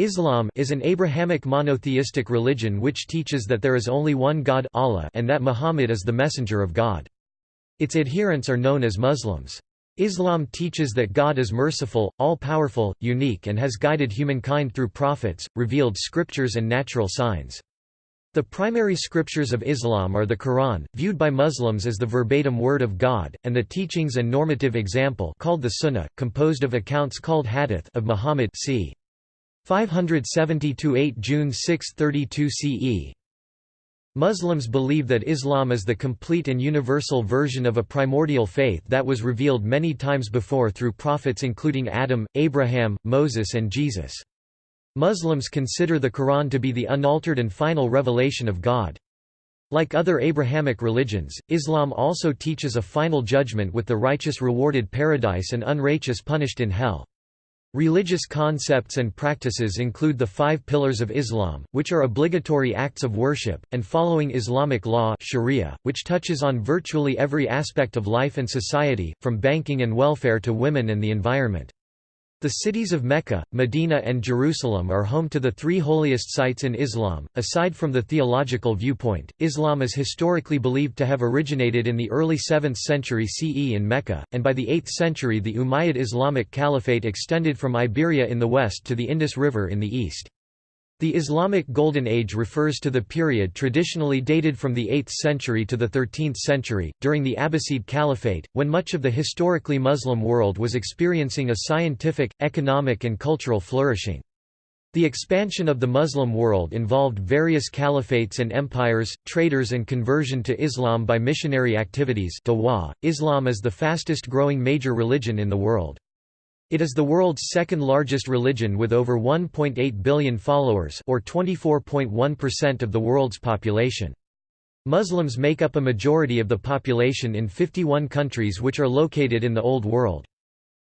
Islam is an Abrahamic monotheistic religion which teaches that there is only one God Allah and that Muhammad is the messenger of God. Its adherents are known as Muslims. Islam teaches that God is merciful, all-powerful, unique and has guided humankind through prophets, revealed scriptures and natural signs. The primary scriptures of Islam are the Quran, viewed by Muslims as the verbatim word of God, and the teachings and normative example called the Sunnah, composed of accounts called hadith of Muhammad c. 570–8 June 632 CE. Muslims believe that Islam is the complete and universal version of a primordial faith that was revealed many times before through prophets including Adam, Abraham, Moses and Jesus. Muslims consider the Quran to be the unaltered and final revelation of God. Like other Abrahamic religions, Islam also teaches a final judgment with the righteous rewarded paradise and unrighteous punished in hell. Religious concepts and practices include the five pillars of Islam, which are obligatory acts of worship, and following Islamic law sharia, which touches on virtually every aspect of life and society, from banking and welfare to women and the environment. The cities of Mecca, Medina and Jerusalem are home to the three holiest sites in Islam. Aside from the theological viewpoint, Islam is historically believed to have originated in the early 7th century CE in Mecca, and by the 8th century the Umayyad Islamic Caliphate extended from Iberia in the west to the Indus River in the east. The Islamic Golden Age refers to the period traditionally dated from the 8th century to the 13th century, during the Abbasid Caliphate, when much of the historically Muslim world was experiencing a scientific, economic and cultural flourishing. The expansion of the Muslim world involved various caliphates and empires, traders and conversion to Islam by missionary activities Islam is the fastest growing major religion in the world. It is the world's second largest religion with over 1.8 billion followers or 24.1% of the world's population. Muslims make up a majority of the population in 51 countries which are located in the Old World.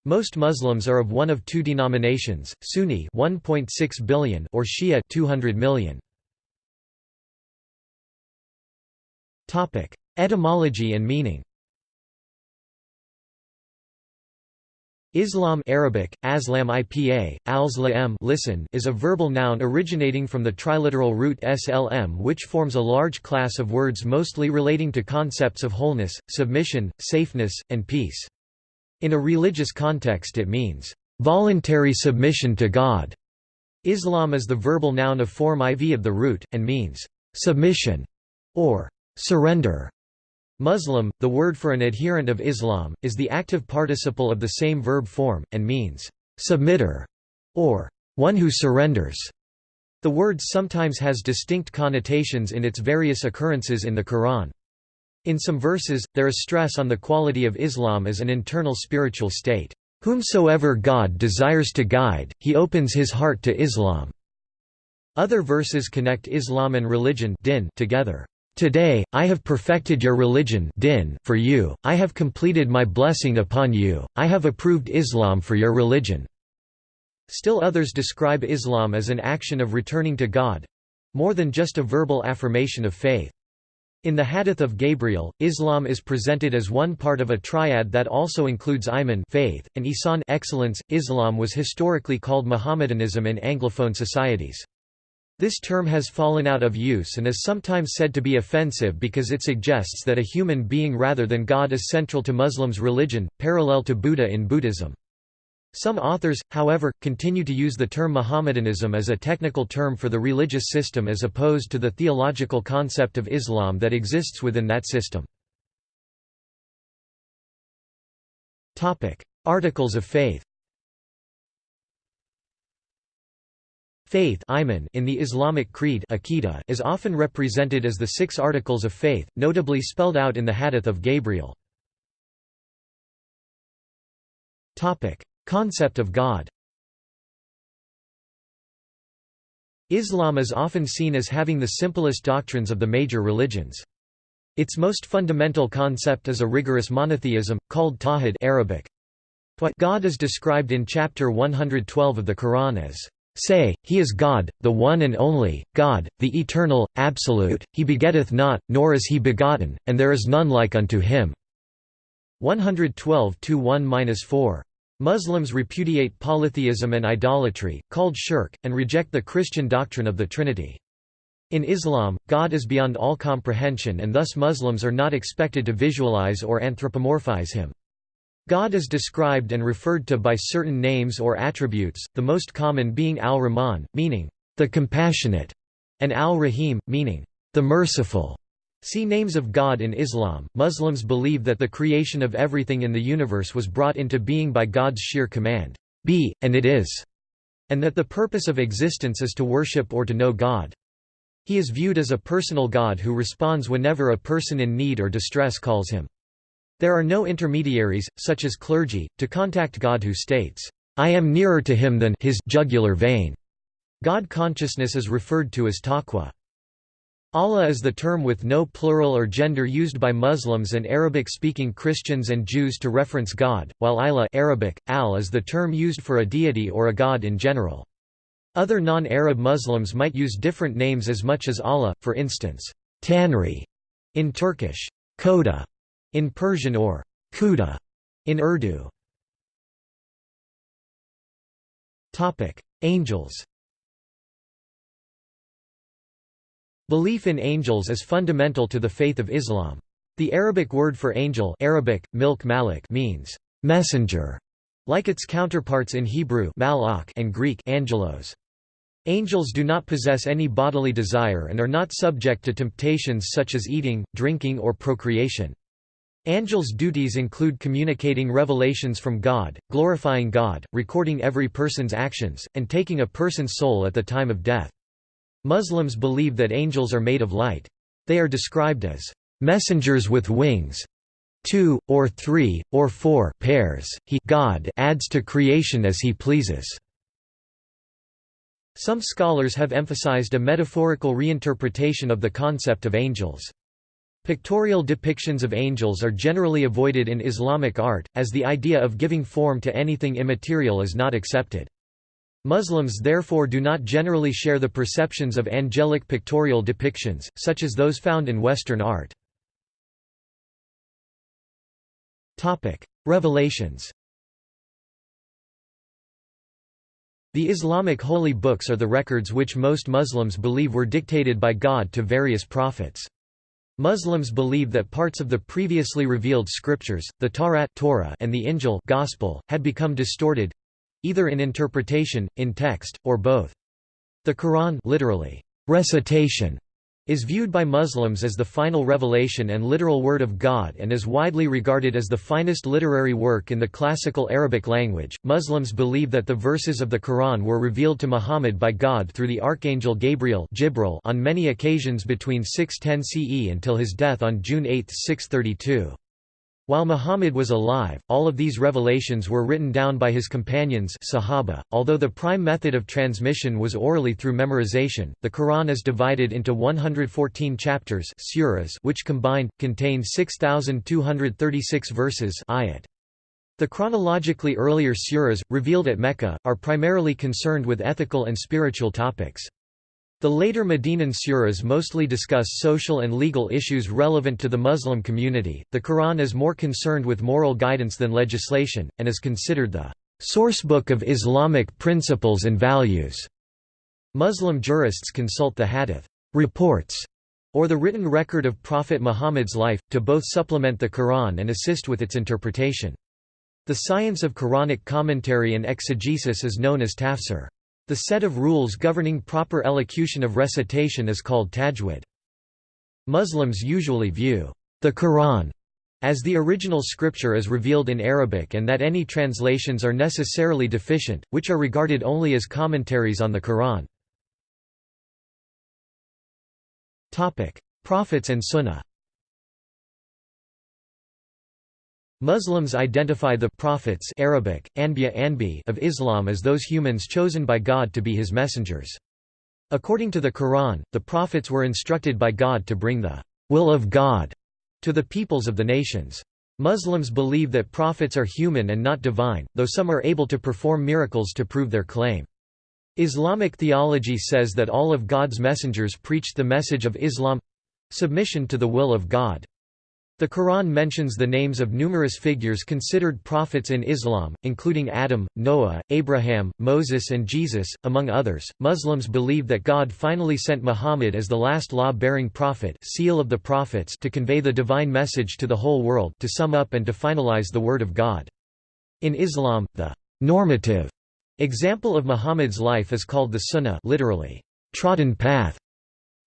Most Muslims are of one of two denominations, Sunni 1.6 billion or Shia 200 million. Topic: Etymology and meaning. Islam Arabic, aslam ipa, alslam listen is a verbal noun originating from the triliteral root slm which forms a large class of words mostly relating to concepts of wholeness, submission, safeness, and peace. In a religious context it means, "...voluntary submission to God". Islam is the verbal noun of form iv of the root, and means, "...submission", or "...surrender". Muslim, the word for an adherent of Islam, is the active participle of the same verb form, and means, "...submitter", or "...one who surrenders". The word sometimes has distinct connotations in its various occurrences in the Quran. In some verses, there is stress on the quality of Islam as an internal spiritual state. Whomsoever God desires to guide, he opens his heart to Islam. Other verses connect Islam and religion din together. Today, I have perfected your religion din for you, I have completed my blessing upon you, I have approved Islam for your religion." Still others describe Islam as an action of returning to God—more than just a verbal affirmation of faith. In the Hadith of Gabriel, Islam is presented as one part of a triad that also includes iman faith, and ihsan excellence. Islam was historically called Mohammedanism in Anglophone societies. This term has fallen out of use and is sometimes said to be offensive because it suggests that a human being rather than God is central to Muslims' religion, parallel to Buddha in Buddhism. Some authors, however, continue to use the term Mohammedanism as a technical term for the religious system as opposed to the theological concept of Islam that exists within that system. Articles of faith Faith in the Islamic creed is often represented as the six articles of faith, notably spelled out in the Hadith of Gabriel. Concept of God Islam is often seen as having the simplest doctrines of the major religions. Its most fundamental concept is a rigorous monotheism, called Tawhid Arabic. God is described in chapter 112 of the Quran as Say, He is God, the one and only, God, the eternal, absolute, He begetteth not, nor is He begotten, and there is none like unto Him." 112 1-4. Muslims repudiate polytheism and idolatry, called shirk, and reject the Christian doctrine of the Trinity. In Islam, God is beyond all comprehension and thus Muslims are not expected to visualize or anthropomorphize him. God is described and referred to by certain names or attributes, the most common being al-Rahman, meaning, the compassionate, and al-Rahim, meaning, the merciful. See Names of God in Islam. Muslims believe that the creation of everything in the universe was brought into being by God's sheer command, Be, and it is, and that the purpose of existence is to worship or to know God. He is viewed as a personal God who responds whenever a person in need or distress calls him. There are no intermediaries, such as clergy, to contact God who states, I am nearer to him than his jugular vein. God consciousness is referred to as taqwa. Allah is the term with no plural or gender used by Muslims and Arabic-speaking Christians and Jews to reference God, while Ilah Arabic, al is the term used for a deity or a god in general. Other non-Arab Muslims might use different names as much as Allah, for instance, Tanri in Turkish, Koda in Persian or Kuda in Urdu. Angels Belief in angels is fundamental to the faith of Islam. The Arabic word for angel Arabic, milk malik means messenger, like its counterparts in Hebrew malak and Greek angelos. Angels do not possess any bodily desire and are not subject to temptations such as eating, drinking or procreation. Angels' duties include communicating revelations from God, glorifying God, recording every person's actions, and taking a person's soul at the time of death. Muslims believe that angels are made of light. They are described as messengers with wings. Two, or three, or four pairs, he God adds to creation as he pleases. Some scholars have emphasized a metaphorical reinterpretation of the concept of angels. Pictorial depictions of angels are generally avoided in Islamic art, as the idea of giving form to anything immaterial is not accepted. Muslims therefore do not generally share the perceptions of angelic pictorial depictions, such as those found in Western art. Revelations The Islamic holy books are the records which most Muslims believe were dictated by God to various prophets. Muslims believe that parts of the previously revealed scriptures, the Tawrat Torah and the Injil Gospel, had become distorted, either in interpretation, in text, or both. The Quran literally, recitation, is viewed by Muslims as the final revelation and literal word of God and is widely regarded as the finest literary work in the classical Arabic language. Muslims believe that the verses of the Quran were revealed to Muhammad by God through the archangel Gabriel on many occasions between 610 CE until his death on June 8, 632. While Muhammad was alive, all of these revelations were written down by his companions Sahaba. .Although the prime method of transmission was orally through memorization, the Quran is divided into 114 chapters suras which combined, contain 6,236 verses ayat. The chronologically earlier suras, revealed at Mecca, are primarily concerned with ethical and spiritual topics. The later Medinan suras mostly discuss social and legal issues relevant to the Muslim community. The Quran is more concerned with moral guidance than legislation, and is considered the sourcebook of Islamic principles and values. Muslim jurists consult the hadith reports or the written record of Prophet Muhammad's life, to both supplement the Quran and assist with its interpretation. The science of Quranic commentary and exegesis is known as tafsir. The set of rules governing proper elocution of recitation is called tajwid. Muslims usually view the Quran as the original scripture as revealed in Arabic and that any translations are necessarily deficient, which are regarded only as commentaries on the Quran. Prophets and Sunnah Muslims identify the prophets Arabic, Anbiya Anbi of Islam as those humans chosen by God to be his messengers. According to the Quran, the prophets were instructed by God to bring the will of God to the peoples of the nations. Muslims believe that prophets are human and not divine, though some are able to perform miracles to prove their claim. Islamic theology says that all of God's messengers preached the message of Islam—submission to the will of God. The Quran mentions the names of numerous figures considered prophets in Islam, including Adam, Noah, Abraham, Moses, and Jesus, among others. Muslims believe that God finally sent Muhammad as the last law bearing prophet, seal of the prophets, to convey the divine message to the whole world, to sum up and to finalize the Word of God. In Islam, the normative example of Muhammad's life is called the Sunnah, literally, trodden path.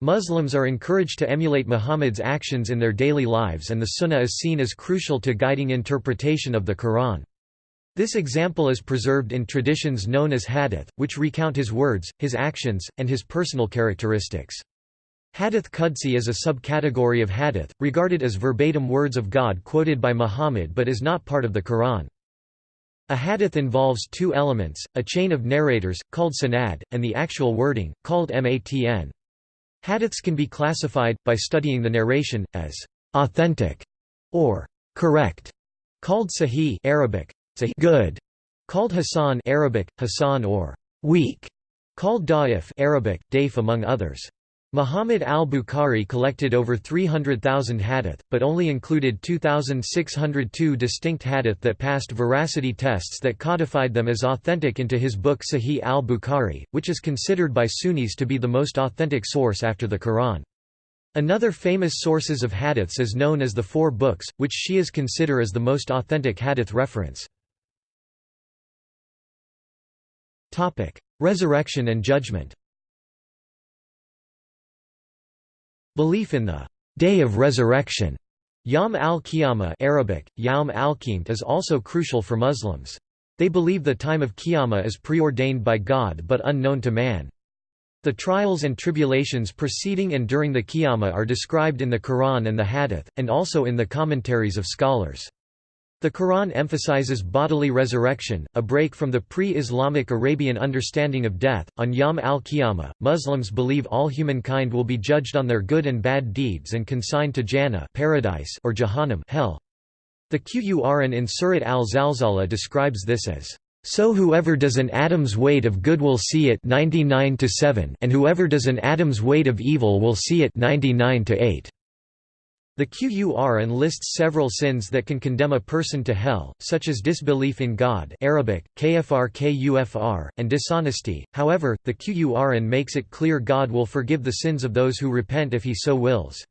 Muslims are encouraged to emulate Muhammad's actions in their daily lives and the Sunnah is seen as crucial to guiding interpretation of the Quran. This example is preserved in traditions known as hadith, which recount his words, his actions, and his personal characteristics. Hadith Qudsi is a subcategory of hadith, regarded as verbatim words of God quoted by Muhammad but is not part of the Quran. A hadith involves two elements, a chain of narrators, called sanad, and the actual wording, called matn. Hadiths can be classified, by studying the narration, as authentic or correct, called sahih Arabic, sahih good, called hasan Arabic, hasan or weak, called da'if Arabic, daif among others. Muhammad al-Bukhari collected over 300,000 hadith, but only included 2,602 distinct hadith that passed veracity tests that codified them as authentic into his book Sahih al-Bukhari, which is considered by Sunnis to be the most authentic source after the Quran. Another famous sources of hadiths is known as the Four Books, which Shias consider as the most authentic hadith reference. Resurrection and judgment Belief in the Day of Resurrection Yom al-Qiyamah Arabic, Yawm al is also crucial for Muslims. They believe the time of Qiyamah is preordained by God but unknown to man. The trials and tribulations preceding and during the Qiyamah are described in the Quran and the Hadith, and also in the commentaries of scholars. The Quran emphasizes bodily resurrection, a break from the pre-Islamic Arabian understanding of death. On Yom al-Qiyamah, Muslims believe all humankind will be judged on their good and bad deeds and consigned to Jannah, paradise, or Jahannam, hell. The Qur'an in Surat al-Zalzala describes this as so whoever does an atom's weight of good will see it 99 to 7 and whoever does an atom's weight of evil will see it 99 to 8. The Qur'an lists several sins that can condemn a person to hell, such as disbelief in God Arabic, kfr and dishonesty, however, the Qur'an makes it clear God will forgive the sins of those who repent if he so wills.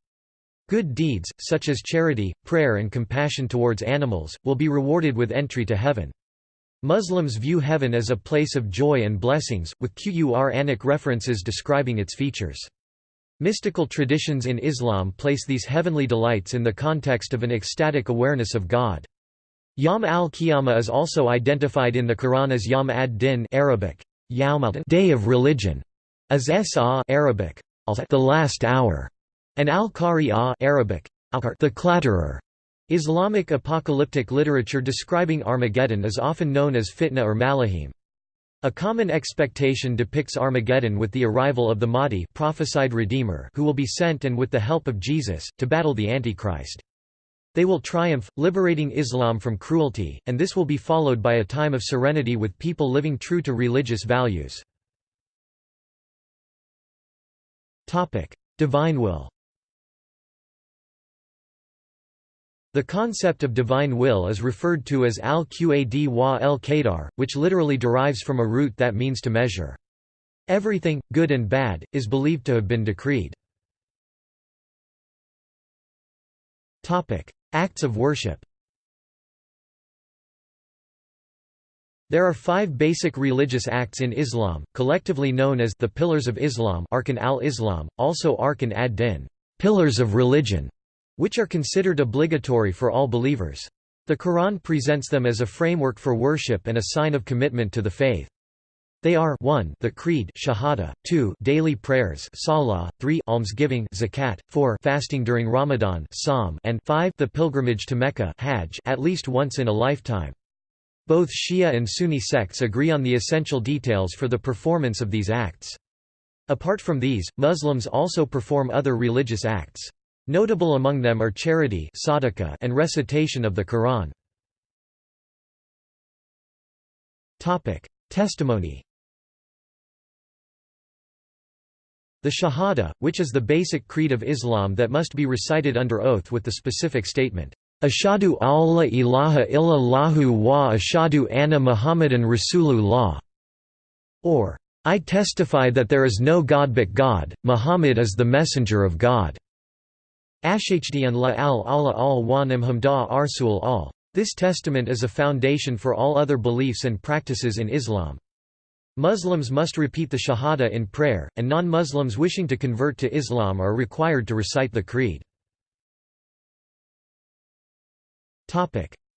Good deeds, such as charity, prayer and compassion towards animals, will be rewarded with entry to heaven. Muslims view heaven as a place of joy and blessings, with Qur'anic references describing its features. Mystical traditions in Islam place these heavenly delights in the context of an ecstatic awareness of God. Yom al-Qiyamah is also identified in the Quran as Yom ad-Din Arabic, Day of Religion, as Sa Arabic, the Last Hour, and al-Qari'ah Arabic, the Clatterer. Islamic apocalyptic literature describing Armageddon is often known as Fitna or Malahim. A common expectation depicts Armageddon with the arrival of the Mahdi prophesied Redeemer who will be sent and with the help of Jesus, to battle the Antichrist. They will triumph, liberating Islam from cruelty, and this will be followed by a time of serenity with people living true to religious values. Divine will The concept of divine will is referred to as al-Qad wa el-Qadar, which literally derives from a root that means to measure. Everything, good and bad, is believed to have been decreed. Acts of worship There are five basic religious acts in Islam, collectively known as the Pillars of Islam Arkan al-Islam, also Arkan ad-Din pillars of religion", which are considered obligatory for all believers. The Quran presents them as a framework for worship and a sign of commitment to the faith. They are 1 the creed shahada, 2 daily prayers salah, 3 almsgiving zakat, 4 fasting during Ramadan sawm, and 5 the pilgrimage to Mecca hajj at least once in a lifetime. Both Shia and Sunni sects agree on the essential details for the performance of these acts. Apart from these, Muslims also perform other religious acts. Notable among them are charity and recitation of the Quran. Testimony The Shahada, which is the basic creed of Islam that must be recited under oath with the specific statement, Ashadu alla ilaha illallahu wa ashadu anna Muhammadan Rasulullah, or I testify that there is no God but God, Muhammad is the messenger of God. Ashhdn la al Allah al wa nimhamda arsul al. This testament is a foundation for all other beliefs and practices in Islam. Muslims must repeat the Shahada in prayer, and non-Muslims wishing to convert to Islam are required to recite the creed.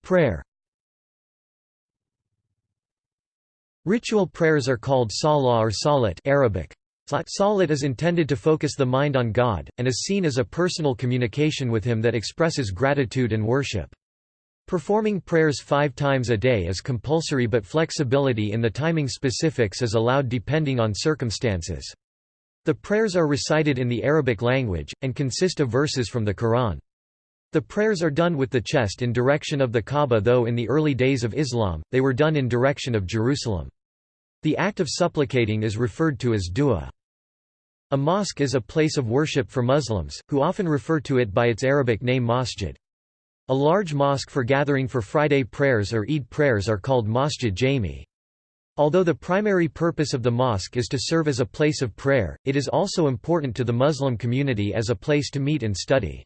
Prayer Ritual prayers are called salah or salat Arabic. Salat is intended to focus the mind on God, and is seen as a personal communication with Him that expresses gratitude and worship. Performing prayers five times a day is compulsory but flexibility in the timing specifics is allowed depending on circumstances. The prayers are recited in the Arabic language, and consist of verses from the Quran. The prayers are done with the chest in direction of the Kaaba though in the early days of Islam, they were done in direction of Jerusalem. The act of supplicating is referred to as dua. A mosque is a place of worship for Muslims, who often refer to it by its Arabic name masjid. A large mosque for gathering for Friday prayers or Eid prayers are called Masjid Jami. Although the primary purpose of the mosque is to serve as a place of prayer, it is also important to the Muslim community as a place to meet and study.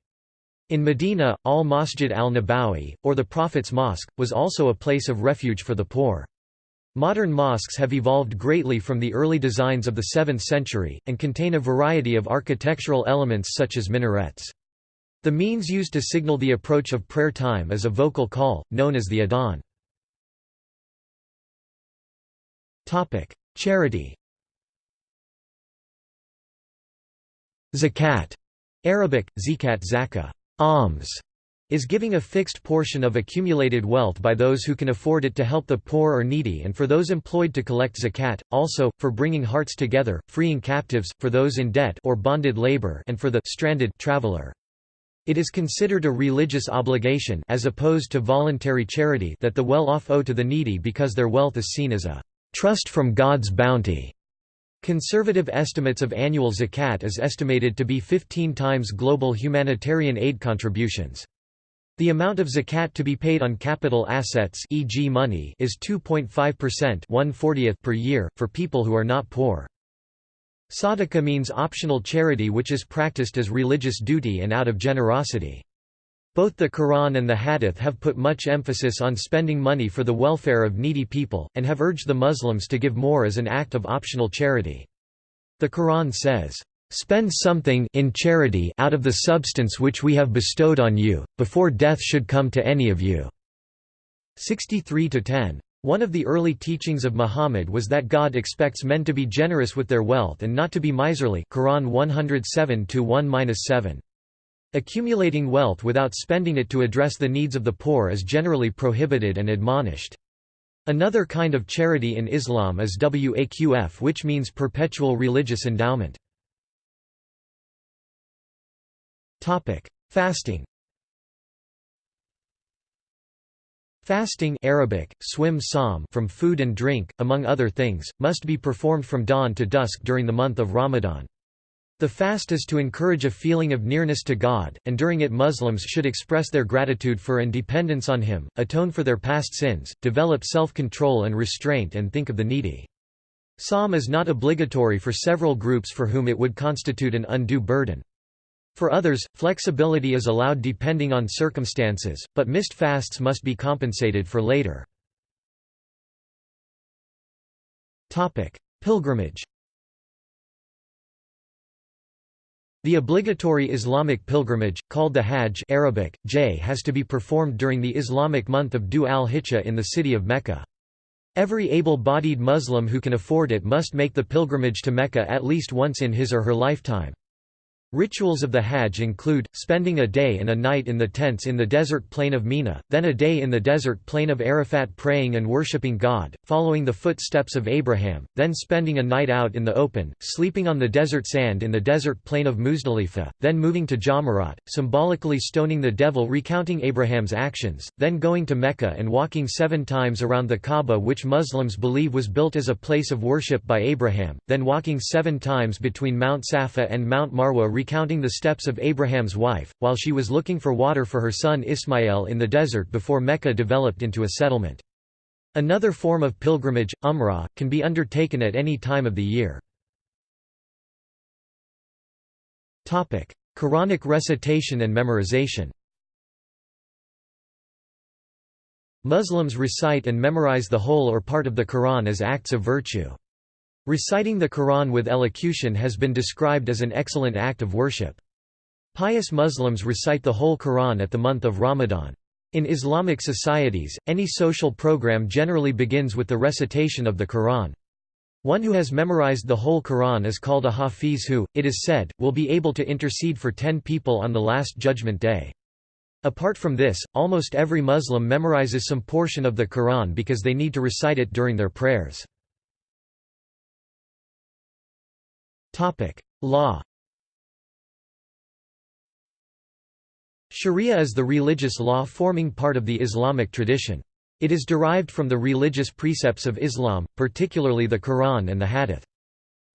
In Medina, al-Masjid al-Nabawi, or the Prophet's Mosque, was also a place of refuge for the poor. Modern mosques have evolved greatly from the early designs of the 7th century, and contain a variety of architectural elements such as minarets. The means used to signal the approach of prayer time is a vocal call, known as the adhan. Charity Zakat Arabic, zikat zakah, alms, is giving a fixed portion of accumulated wealth by those who can afford it to help the poor or needy and for those employed to collect zakat, also, for bringing hearts together, freeing captives, for those in debt or bonded labor and for the stranded traveler. It is considered a religious obligation as opposed to voluntary charity that the well-off owe to the needy because their wealth is seen as a trust from God's bounty. Conservative estimates of annual zakat is estimated to be 15 times global humanitarian aid contributions. The amount of zakat to be paid on capital assets e.g. money is 2.5% per year, for people who are not poor. Sadaqah means optional charity which is practiced as religious duty and out of generosity. Both the Quran and the Hadith have put much emphasis on spending money for the welfare of needy people, and have urged the Muslims to give more as an act of optional charity. The Quran says, "...spend something in charity out of the substance which we have bestowed on you, before death should come to any of you." 63–10. One of the early teachings of Muhammad was that God expects men to be generous with their wealth and not to be miserly Quran 107-1-7. Accumulating wealth without spending it to address the needs of the poor is generally prohibited and admonished. Another kind of charity in Islam is waqf which means perpetual religious endowment. Fasting Fasting Arabic, swim psalm from food and drink, among other things, must be performed from dawn to dusk during the month of Ramadan. The fast is to encourage a feeling of nearness to God, and during it Muslims should express their gratitude for and dependence on Him, atone for their past sins, develop self-control and restraint and think of the needy. Sawm is not obligatory for several groups for whom it would constitute an undue burden. For others, flexibility is allowed depending on circumstances, but missed fasts must be compensated for later. Pilgrimage The obligatory Islamic pilgrimage, called the Hajj Arabic, J has to be performed during the Islamic month of Dhu al-Hijjah in the city of Mecca. Every able-bodied Muslim who can afford it must make the pilgrimage to Mecca at least once in his or her lifetime. Rituals of the Hajj include, spending a day and a night in the tents in the desert plain of Mina, then a day in the desert plain of Arafat praying and worshipping God, following the footsteps of Abraham, then spending a night out in the open, sleeping on the desert sand in the desert plain of Muzdalifah, then moving to Jamarat, symbolically stoning the devil recounting Abraham's actions, then going to Mecca and walking seven times around the Kaaba which Muslims believe was built as a place of worship by Abraham, then walking seven times between Mount Safa and Mount Marwa recounting the steps of Abraham's wife, while she was looking for water for her son Ismail in the desert before Mecca developed into a settlement. Another form of pilgrimage, Umrah, can be undertaken at any time of the year. Quranic recitation and memorization Muslims recite and memorize the whole or part of the Quran as acts of virtue. Reciting the Quran with elocution has been described as an excellent act of worship. Pious Muslims recite the whole Quran at the month of Ramadan. In Islamic societies, any social program generally begins with the recitation of the Quran. One who has memorized the whole Quran is called a hafiz who, it is said, will be able to intercede for ten people on the Last Judgment Day. Apart from this, almost every Muslim memorizes some portion of the Quran because they need to recite it during their prayers. Law Sharia is the religious law forming part of the Islamic tradition. It is derived from the religious precepts of Islam, particularly the Quran and the Hadith.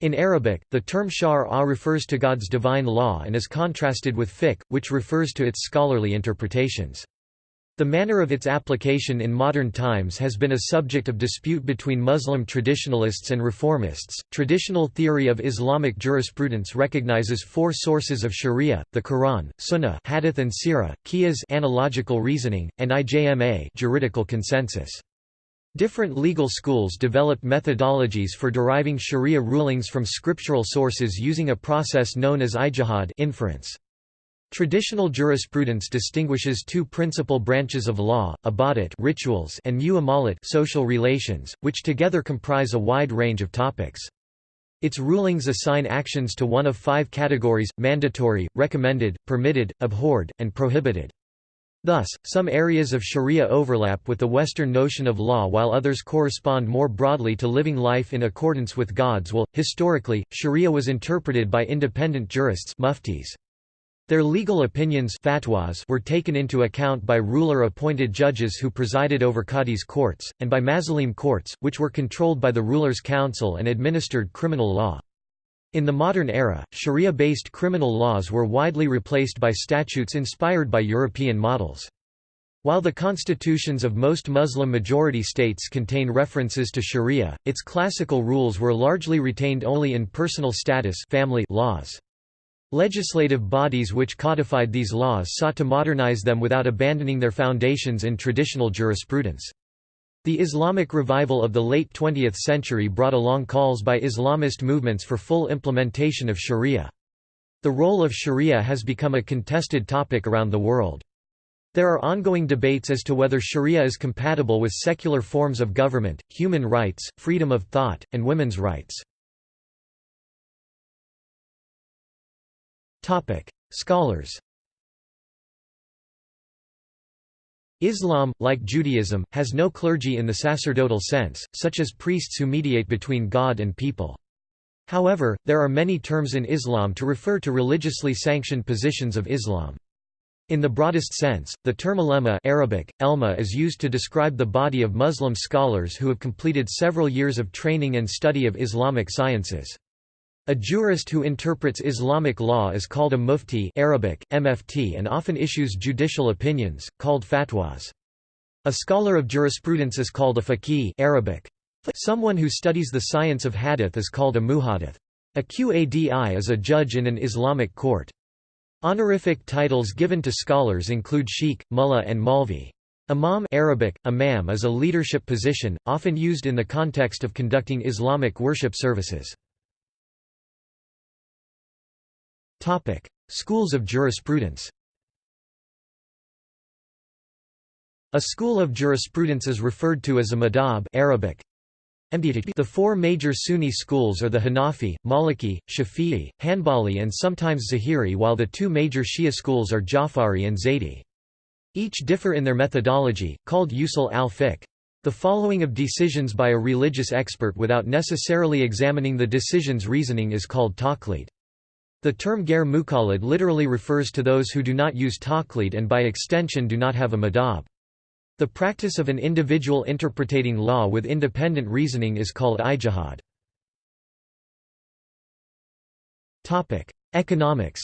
In Arabic, the term shar' refers to God's divine law and is contrasted with fiqh, which refers to its scholarly interpretations. The manner of its application in modern times has been a subject of dispute between Muslim traditionalists and reformists. Traditional theory of Islamic jurisprudence recognizes four sources of Sharia: the Quran, Sunnah, Hadith and Sirah, Qiyas analogical reasoning, and IJMA juridical consensus. Different legal schools developed methodologies for deriving Sharia rulings from scriptural sources using a process known as ijtihad inference. Traditional jurisprudence distinguishes two principal branches of law, ibadat rituals and muamalat social relations, which together comprise a wide range of topics. Its rulings assign actions to one of five categories, mandatory, recommended, permitted, abhorred, and prohibited. Thus, some areas of sharia overlap with the Western notion of law while others correspond more broadly to living life in accordance with God's will. Historically, sharia was interpreted by independent jurists muftis. Their legal opinions fatwas were taken into account by ruler-appointed judges who presided over qadis courts, and by mazalim courts, which were controlled by the ruler's council and administered criminal law. In the modern era, sharia-based criminal laws were widely replaced by statutes inspired by European models. While the constitutions of most Muslim-majority states contain references to sharia, its classical rules were largely retained only in personal status family laws. Legislative bodies which codified these laws sought to modernize them without abandoning their foundations in traditional jurisprudence. The Islamic revival of the late 20th century brought along calls by Islamist movements for full implementation of sharia. The role of sharia has become a contested topic around the world. There are ongoing debates as to whether sharia is compatible with secular forms of government, human rights, freedom of thought, and women's rights. Topic: Scholars. Islam, like Judaism, has no clergy in the sacerdotal sense, such as priests who mediate between God and people. However, there are many terms in Islam to refer to religiously sanctioned positions of Islam. In the broadest sense, the term ulema Arabic, elma is used to describe the body of Muslim scholars who have completed several years of training and study of Islamic sciences. A jurist who interprets Islamic law is called a mufti Arabic, MFT and often issues judicial opinions, called fatwas. A scholar of jurisprudence is called a faqih Arabic. Someone who studies the science of hadith is called a muhaddith. A qadi is a judge in an Islamic court. Honorific titles given to scholars include sheikh, mullah and malvi. Imam Arabic, imam is a leadership position, often used in the context of conducting Islamic worship services. Topic: Schools of jurisprudence. A school of jurisprudence is referred to as a madhab Arabic. The four major Sunni schools are the Hanafi, Maliki, Shafi'i, Hanbali and sometimes Zahiri while the two major Shia schools are Jafari and Zaydi. Each differ in their methodology, called usul al-fiqh. The following of decisions by a religious expert without necessarily examining the decision's reasoning is called taqlid. The term ger muqallid literally refers to those who do not use taqlid and by extension do not have a madhab. The practice of an individual interpreting law with independent reasoning is called ijtihad. Economics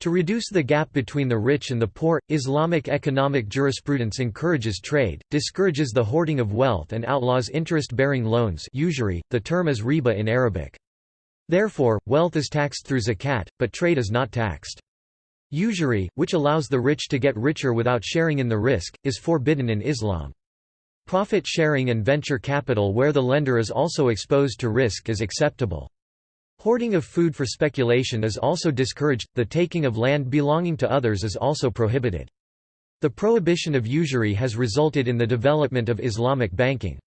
To reduce the gap between the rich and the poor, Islamic economic jurisprudence encourages trade, discourages the hoarding of wealth and outlaws interest-bearing loans usury, the term is riba in Arabic. Therefore, wealth is taxed through zakat, but trade is not taxed. Usury, which allows the rich to get richer without sharing in the risk, is forbidden in Islam. Profit sharing and venture capital where the lender is also exposed to risk is acceptable. Hoarding of food for speculation is also discouraged, the taking of land belonging to others is also prohibited. The prohibition of usury has resulted in the development of Islamic banking.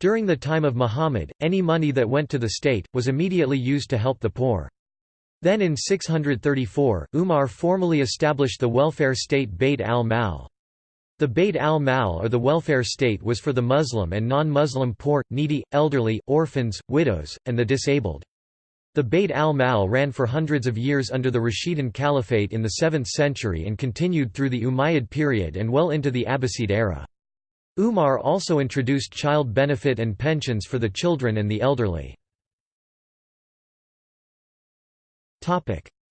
During the time of Muhammad, any money that went to the state, was immediately used to help the poor. Then in 634, Umar formally established the welfare state Bayt al-Mal. The Bayt al-Mal or the welfare state was for the Muslim and non-Muslim poor, needy, elderly, orphans, widows, and the disabled. The Bayt al-Mal ran for hundreds of years under the Rashidun Caliphate in the 7th century and continued through the Umayyad period and well into the Abbasid era. Umar also introduced child benefit and pensions for the children and the elderly.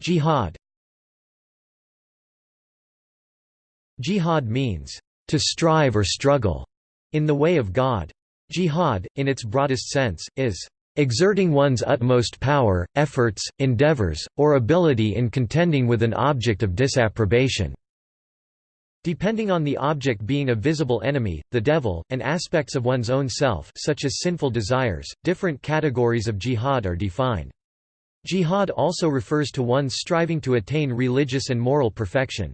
Jihad Jihad means, to strive or struggle, in the way of God. Jihad, in its broadest sense, is exerting one's utmost power, efforts, endeavors, or ability in contending with an object of disapprobation. Depending on the object being a visible enemy, the devil, and aspects of one's own self such as sinful desires, different categories of jihad are defined. Jihad also refers to one's striving to attain religious and moral perfection.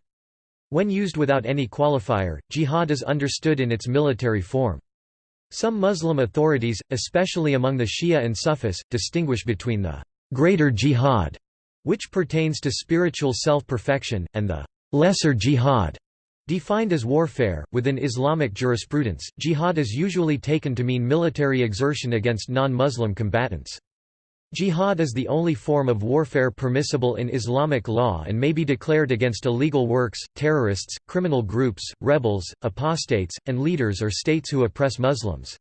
When used without any qualifier, jihad is understood in its military form. Some Muslim authorities, especially among the Shia and Sufis, distinguish between the greater jihad, which pertains to spiritual self-perfection, and the lesser jihad, defined as warfare. Within Islamic jurisprudence, jihad is usually taken to mean military exertion against non-Muslim combatants. Jihad is the only form of warfare permissible in Islamic law and may be declared against illegal works, terrorists, criminal groups, rebels, apostates, and leaders or states who oppress Muslims.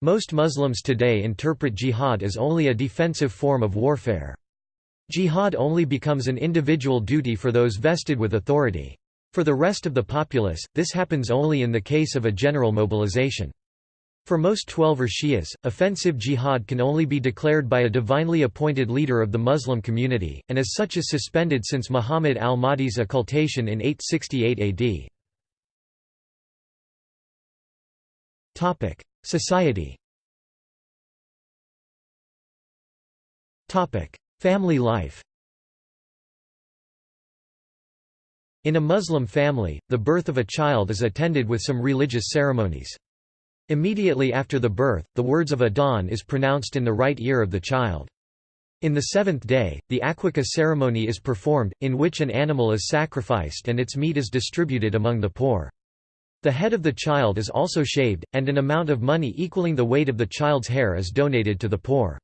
Most Muslims today interpret jihad as only a defensive form of warfare. Jihad only becomes an individual duty for those vested with authority. For the rest of the populace, this happens only in the case of a general mobilization. For most Twelver Shias, offensive jihad can only be declared by a divinely appointed leader of the Muslim community, and as such is suspended since Muhammad al-Mahdi's occultation in 868 AD. Society Family life In a Muslim family, the birth of a child is attended with some religious ceremonies. Immediately after the birth, the words of adhan is pronounced in the right ear of the child. In the seventh day, the Aqiqah ceremony is performed, in which an animal is sacrificed and its meat is distributed among the poor. The head of the child is also shaved, and an amount of money equaling the weight of the child's hair is donated to the poor.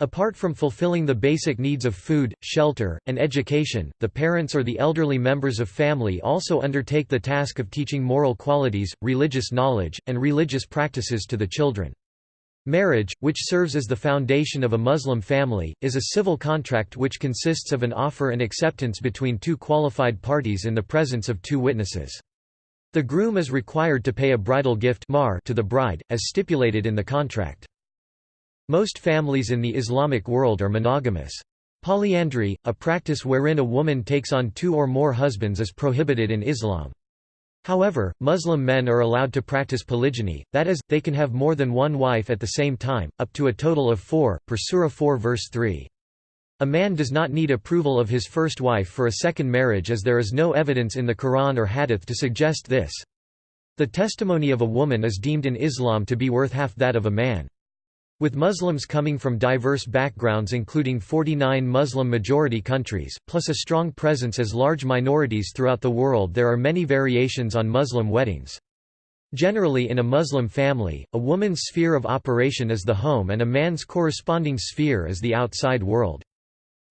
Apart from fulfilling the basic needs of food, shelter, and education, the parents or the elderly members of family also undertake the task of teaching moral qualities, religious knowledge, and religious practices to the children. Marriage, which serves as the foundation of a Muslim family, is a civil contract which consists of an offer and acceptance between two qualified parties in the presence of two witnesses. The groom is required to pay a bridal gift to the bride, as stipulated in the contract. Most families in the Islamic world are monogamous. Polyandry, a practice wherein a woman takes on two or more husbands is prohibited in Islam. However, Muslim men are allowed to practice polygyny, that is, they can have more than one wife at the same time, up to a total of four, per Surah 4 verse 3. A man does not need approval of his first wife for a second marriage as there is no evidence in the Quran or Hadith to suggest this. The testimony of a woman is deemed in Islam to be worth half that of a man. With Muslims coming from diverse backgrounds including 49 Muslim-majority countries, plus a strong presence as large minorities throughout the world there are many variations on Muslim weddings. Generally in a Muslim family, a woman's sphere of operation is the home and a man's corresponding sphere is the outside world.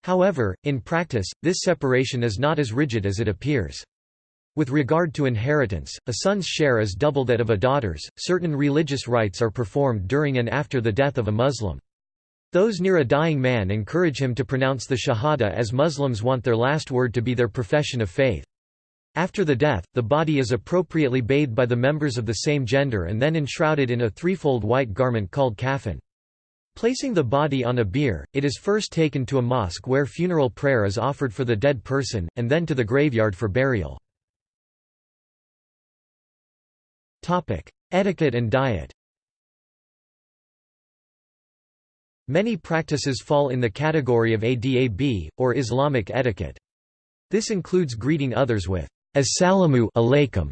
However, in practice, this separation is not as rigid as it appears. With regard to inheritance, a son's share is double that of a daughter's. Certain religious rites are performed during and after the death of a Muslim. Those near a dying man encourage him to pronounce the Shahada as Muslims want their last word to be their profession of faith. After the death, the body is appropriately bathed by the members of the same gender and then enshrouded in a threefold white garment called kafan. Placing the body on a bier, it is first taken to a mosque where funeral prayer is offered for the dead person, and then to the graveyard for burial. Etiquette and diet Many practices fall in the category of adab, or Islamic etiquette. This includes greeting others with Assalamu alaikum,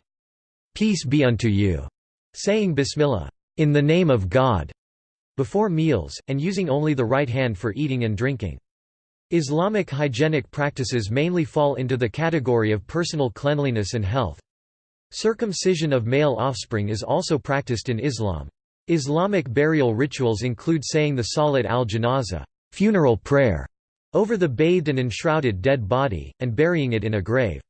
peace be unto you, saying Bismillah, in the name of God, before meals, and using only the right hand for eating and drinking. Islamic hygienic practices mainly fall into the category of personal cleanliness and health. Circumcision of male offspring is also practiced in Islam. Islamic burial rituals include saying the Salat al-Janaza funeral prayer over the bathed and enshrouded dead body, and burying it in a grave.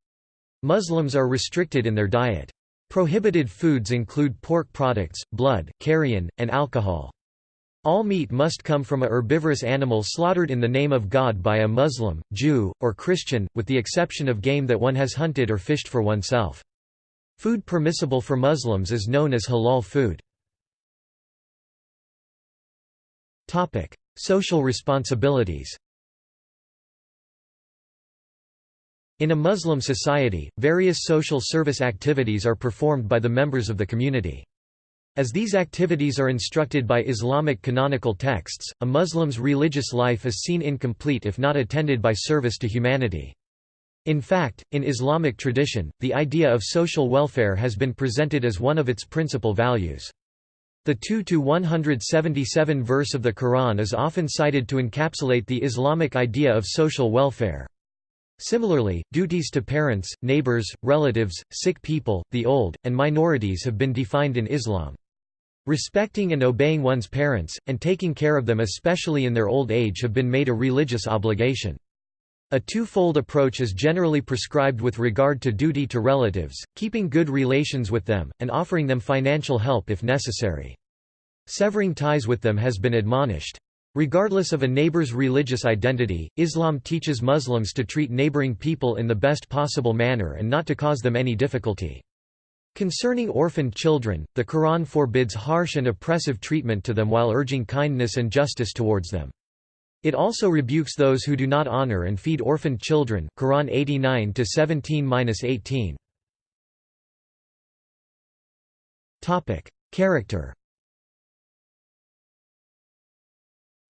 Muslims are restricted in their diet. Prohibited foods include pork products, blood, carrion, and alcohol. All meat must come from a herbivorous animal slaughtered in the name of God by a Muslim, Jew, or Christian, with the exception of game that one has hunted or fished for oneself. Food permissible for Muslims is known as halal food. Social responsibilities In a Muslim society, various social service activities are performed by the members of the community. As these activities are instructed by Islamic canonical texts, a Muslim's religious life is seen incomplete if not attended by service to humanity. In fact, in Islamic tradition, the idea of social welfare has been presented as one of its principal values. The 2-177 verse of the Quran is often cited to encapsulate the Islamic idea of social welfare. Similarly, duties to parents, neighbors, relatives, sick people, the old, and minorities have been defined in Islam. Respecting and obeying one's parents, and taking care of them especially in their old age have been made a religious obligation. A twofold approach is generally prescribed with regard to duty to relatives, keeping good relations with them, and offering them financial help if necessary. Severing ties with them has been admonished. Regardless of a neighbor's religious identity, Islam teaches Muslims to treat neighboring people in the best possible manner and not to cause them any difficulty. Concerning orphaned children, the Quran forbids harsh and oppressive treatment to them while urging kindness and justice towards them. It also rebukes those who do not honor and feed orphaned children. Quran 89 to 17-18. Topic: Character.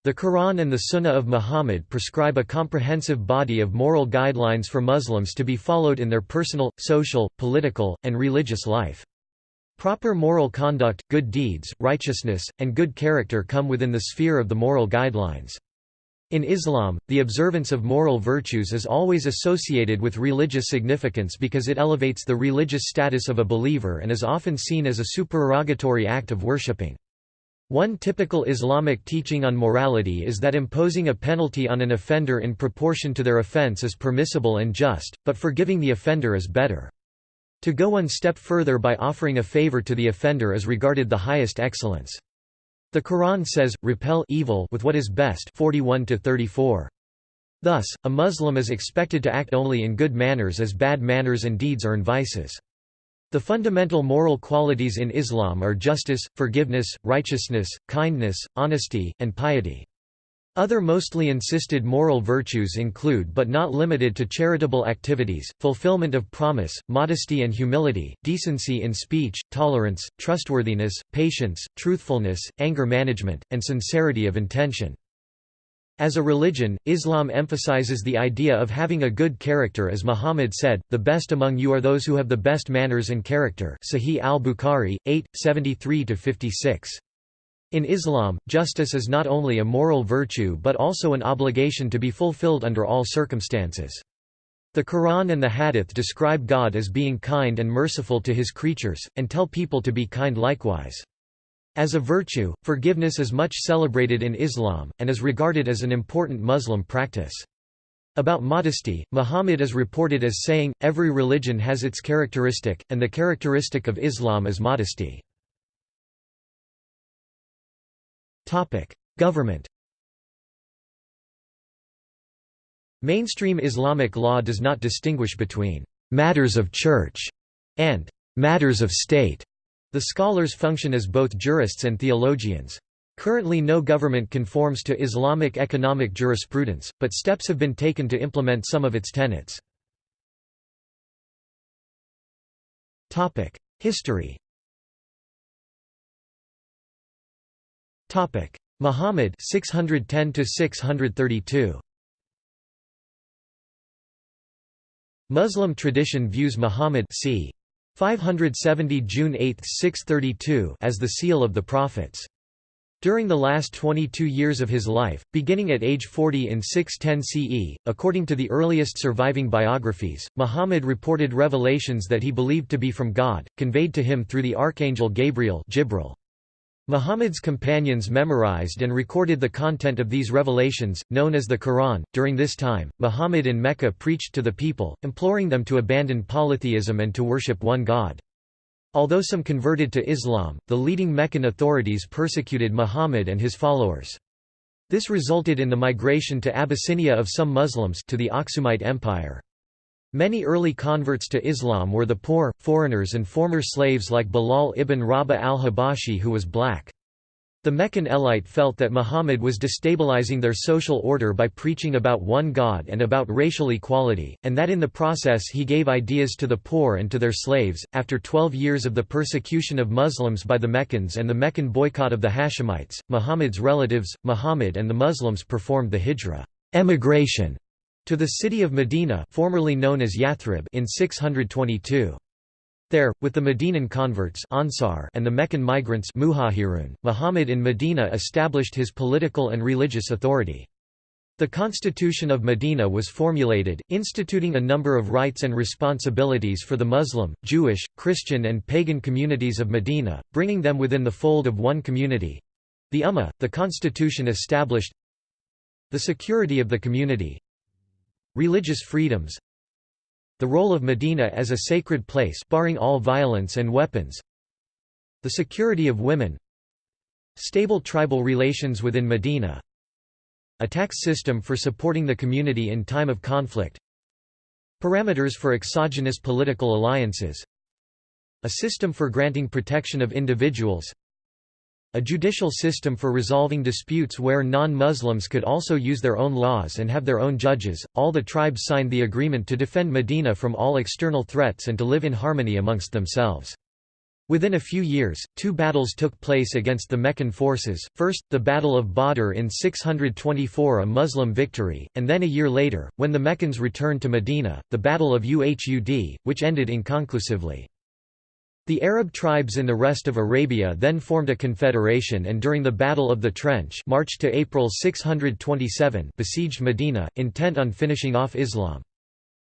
The Quran and the Sunnah of Muhammad prescribe a comprehensive body of moral guidelines for Muslims to be followed in their personal, social, political, and religious life. Proper moral conduct, good deeds, righteousness, and good character come within the sphere of the moral guidelines. In Islam, the observance of moral virtues is always associated with religious significance because it elevates the religious status of a believer and is often seen as a supererogatory act of worshipping. One typical Islamic teaching on morality is that imposing a penalty on an offender in proportion to their offense is permissible and just, but forgiving the offender is better. To go one step further by offering a favor to the offender is regarded the highest excellence. The Quran says, repel evil with what is best 41 -34. Thus, a Muslim is expected to act only in good manners as bad manners and deeds in vices. The fundamental moral qualities in Islam are justice, forgiveness, righteousness, kindness, honesty, and piety. Other mostly insisted moral virtues include but not limited to charitable activities, fulfillment of promise, modesty and humility, decency in speech, tolerance, trustworthiness, patience, truthfulness, anger management, and sincerity of intention. As a religion, Islam emphasizes the idea of having a good character as Muhammad said, the best among you are those who have the best manners and character Sahih al-Bukhari, 8, 73–56. In Islam, justice is not only a moral virtue but also an obligation to be fulfilled under all circumstances. The Quran and the Hadith describe God as being kind and merciful to his creatures, and tell people to be kind likewise. As a virtue, forgiveness is much celebrated in Islam, and is regarded as an important Muslim practice. About modesty, Muhammad is reported as saying, every religion has its characteristic, and the characteristic of Islam is modesty. Government Mainstream Islamic law does not distinguish between «matters of church» and «matters of state». The scholars function as both jurists and theologians. Currently no government conforms to Islamic economic jurisprudence, but steps have been taken to implement some of its tenets. History Muhammad 610 to 632 Muslim tradition views Muhammad c. 570 June 8, 632 as the seal of the prophets. During the last 22 years of his life, beginning at age 40 in 610 CE, according to the earliest surviving biographies, Muhammad reported revelations that he believed to be from God, conveyed to him through the archangel Gabriel Jibril. Muhammad's companions memorized and recorded the content of these revelations, known as the Quran. During this time, Muhammad in Mecca preached to the people, imploring them to abandon polytheism and to worship one God. Although some converted to Islam, the leading Meccan authorities persecuted Muhammad and his followers. This resulted in the migration to Abyssinia of some Muslims to the Aksumite Empire. Many early converts to Islam were the poor, foreigners and former slaves like Bilal ibn Rabah al-Habashi who was black. The Meccan elite felt that Muhammad was destabilizing their social order by preaching about one God and about racial equality, and that in the process he gave ideas to the poor and to their slaves. After 12 years of the persecution of Muslims by the Meccans and the Meccan boycott of the Hashemites, Muhammad's relatives, Muhammad and the Muslims performed the hijra emigration to the city of Medina formerly known as Yathrib in 622. There, with the Medinan converts Ansar and the Meccan migrants Muhajirun, Muhammad in Medina established his political and religious authority. The Constitution of Medina was formulated, instituting a number of rights and responsibilities for the Muslim, Jewish, Christian and pagan communities of Medina, bringing them within the fold of one community—the Ummah. The constitution established the security of the community, Religious freedoms The role of Medina as a sacred place barring all violence and weapons The security of women Stable tribal relations within Medina A tax system for supporting the community in time of conflict Parameters for exogenous political alliances A system for granting protection of individuals a judicial system for resolving disputes where non-Muslims could also use their own laws and have their own judges. All the tribes signed the agreement to defend Medina from all external threats and to live in harmony amongst themselves. Within a few years, two battles took place against the Meccan forces, first, the Battle of Badr in 624 a Muslim victory, and then a year later, when the Meccans returned to Medina, the Battle of Uhud, which ended inconclusively. The Arab tribes in the rest of Arabia then formed a confederation and during the Battle of the Trench March to April 627 besieged Medina, intent on finishing off Islam.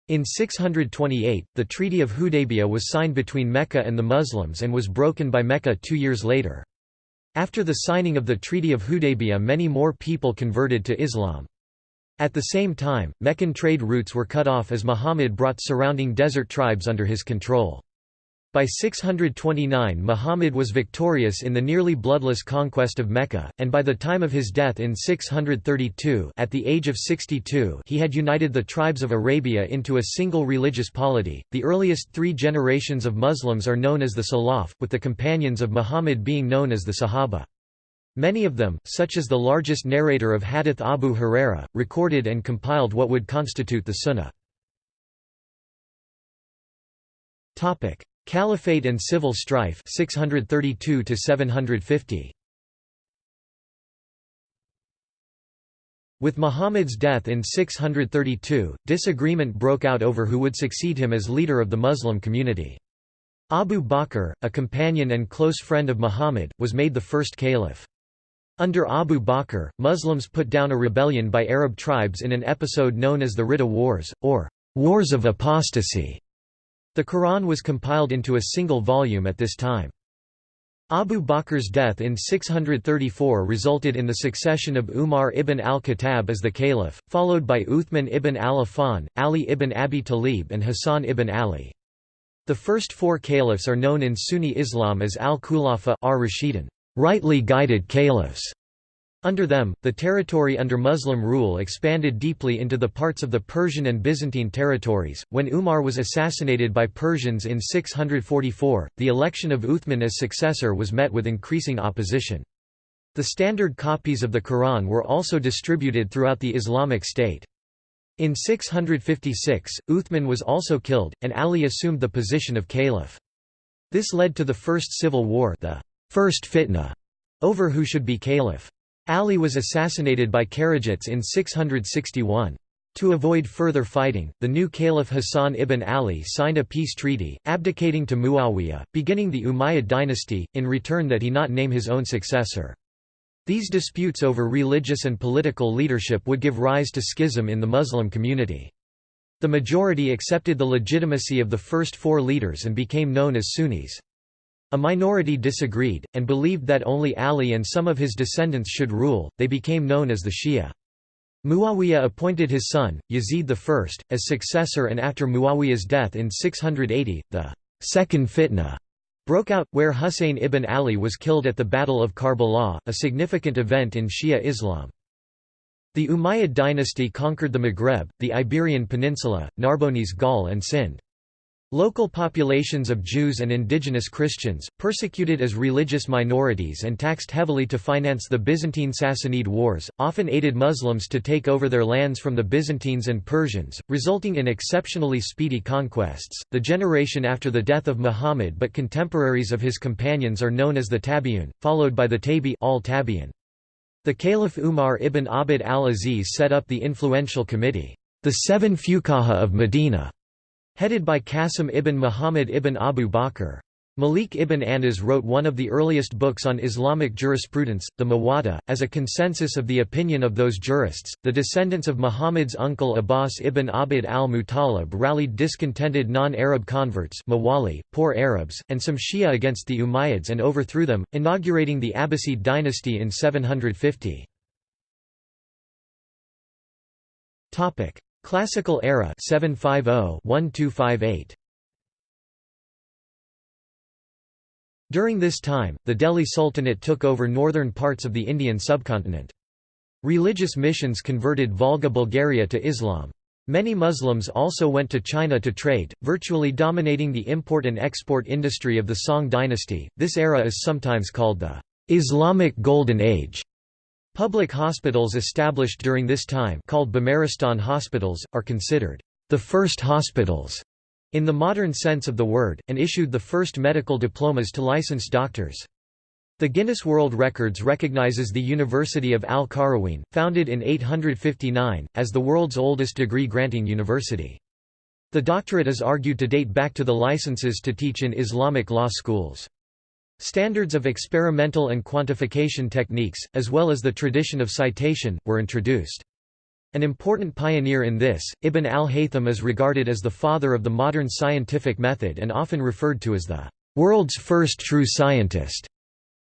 In 628, the Treaty of Hudaybiyah was signed between Mecca and the Muslims and was broken by Mecca two years later. After the signing of the Treaty of Hudaybiyah many more people converted to Islam. At the same time, Meccan trade routes were cut off as Muhammad brought surrounding desert tribes under his control. By 629 Muhammad was victorious in the nearly bloodless conquest of Mecca, and by the time of his death in 632 at the age of 62 he had united the tribes of Arabia into a single religious polity. The earliest three generations of Muslims are known as the Salaf, with the companions of Muhammad being known as the Sahaba. Many of them, such as the largest narrator of Hadith Abu Huraira, recorded and compiled what would constitute the Sunnah. Caliphate and civil strife 632 to 750 With Muhammad's death in 632, disagreement broke out over who would succeed him as leader of the Muslim community. Abu Bakr, a companion and close friend of Muhammad, was made the first caliph. Under Abu Bakr, Muslims put down a rebellion by Arab tribes in an episode known as the Ridda Wars, or Wars of Apostasy. The Quran was compiled into a single volume at this time. Abu Bakr's death in 634 resulted in the succession of Umar ibn al-Khattab as the caliph, followed by Uthman ibn al-Affan, Ali ibn Abi Talib and Hassan ibn Ali. The first four caliphs are known in Sunni Islam as al-Khulafa rightly guided caliphs. Under them, the territory under Muslim rule expanded deeply into the parts of the Persian and Byzantine territories. When Umar was assassinated by Persians in 644, the election of Uthman as successor was met with increasing opposition. The standard copies of the Quran were also distributed throughout the Islamic State. In 656, Uthman was also killed, and Ali assumed the position of caliph. This led to the First Civil War the first fitna, over who should be caliph. Ali was assassinated by Kharijites in 661. To avoid further fighting, the new Caliph Hassan ibn Ali signed a peace treaty, abdicating to Muawiyah, beginning the Umayyad dynasty, in return that he not name his own successor. These disputes over religious and political leadership would give rise to schism in the Muslim community. The majority accepted the legitimacy of the first four leaders and became known as Sunnis. A minority disagreed, and believed that only Ali and some of his descendants should rule, they became known as the Shia. Muawiyah appointed his son, Yazid I, as successor and after Muawiyah's death in 680, the second fitna broke out, where Husayn ibn Ali was killed at the Battle of Karbala, a significant event in Shia Islam. The Umayyad dynasty conquered the Maghreb, the Iberian Peninsula, Narbonese Gaul and Sind. Local populations of Jews and indigenous Christians, persecuted as religious minorities and taxed heavily to finance the Byzantine-Sassanid wars, often aided Muslims to take over their lands from the Byzantines and Persians, resulting in exceptionally speedy conquests. The generation after the death of Muhammad but contemporaries of his companions are known as the Tabi'un, followed by the Tabi al -Tabi'un. The Caliph Umar ibn Abd al-Aziz set up the influential committee, the Seven Fuqaha of Medina, Headed by Qasim ibn Muhammad ibn Abu Bakr. Malik ibn Anas wrote one of the earliest books on Islamic jurisprudence, the Muwatta, as a consensus of the opinion of those jurists. The descendants of Muhammad's uncle Abbas ibn Abd al-Muttalib rallied discontented non-Arab converts Mawali, poor Arabs, and some Shia against the Umayyads and overthrew them, inaugurating the Abbasid dynasty in 750. Classical era 750-1258. During this time, the Delhi Sultanate took over northern parts of the Indian subcontinent. Religious missions converted Volga Bulgaria to Islam. Many Muslims also went to China to trade, virtually dominating the import and export industry of the Song dynasty. This era is sometimes called the Islamic Golden Age. Public hospitals established during this time called Bimaristan hospitals, are considered the first hospitals in the modern sense of the word, and issued the first medical diplomas to licensed doctors. The Guinness World Records recognizes the University of Al-Qarawiyyin, founded in 859, as the world's oldest degree-granting university. The doctorate is argued to date back to the licenses to teach in Islamic law schools. Standards of experimental and quantification techniques, as well as the tradition of citation, were introduced. An important pioneer in this, Ibn al-Haytham is regarded as the father of the modern scientific method and often referred to as the world's first true scientist.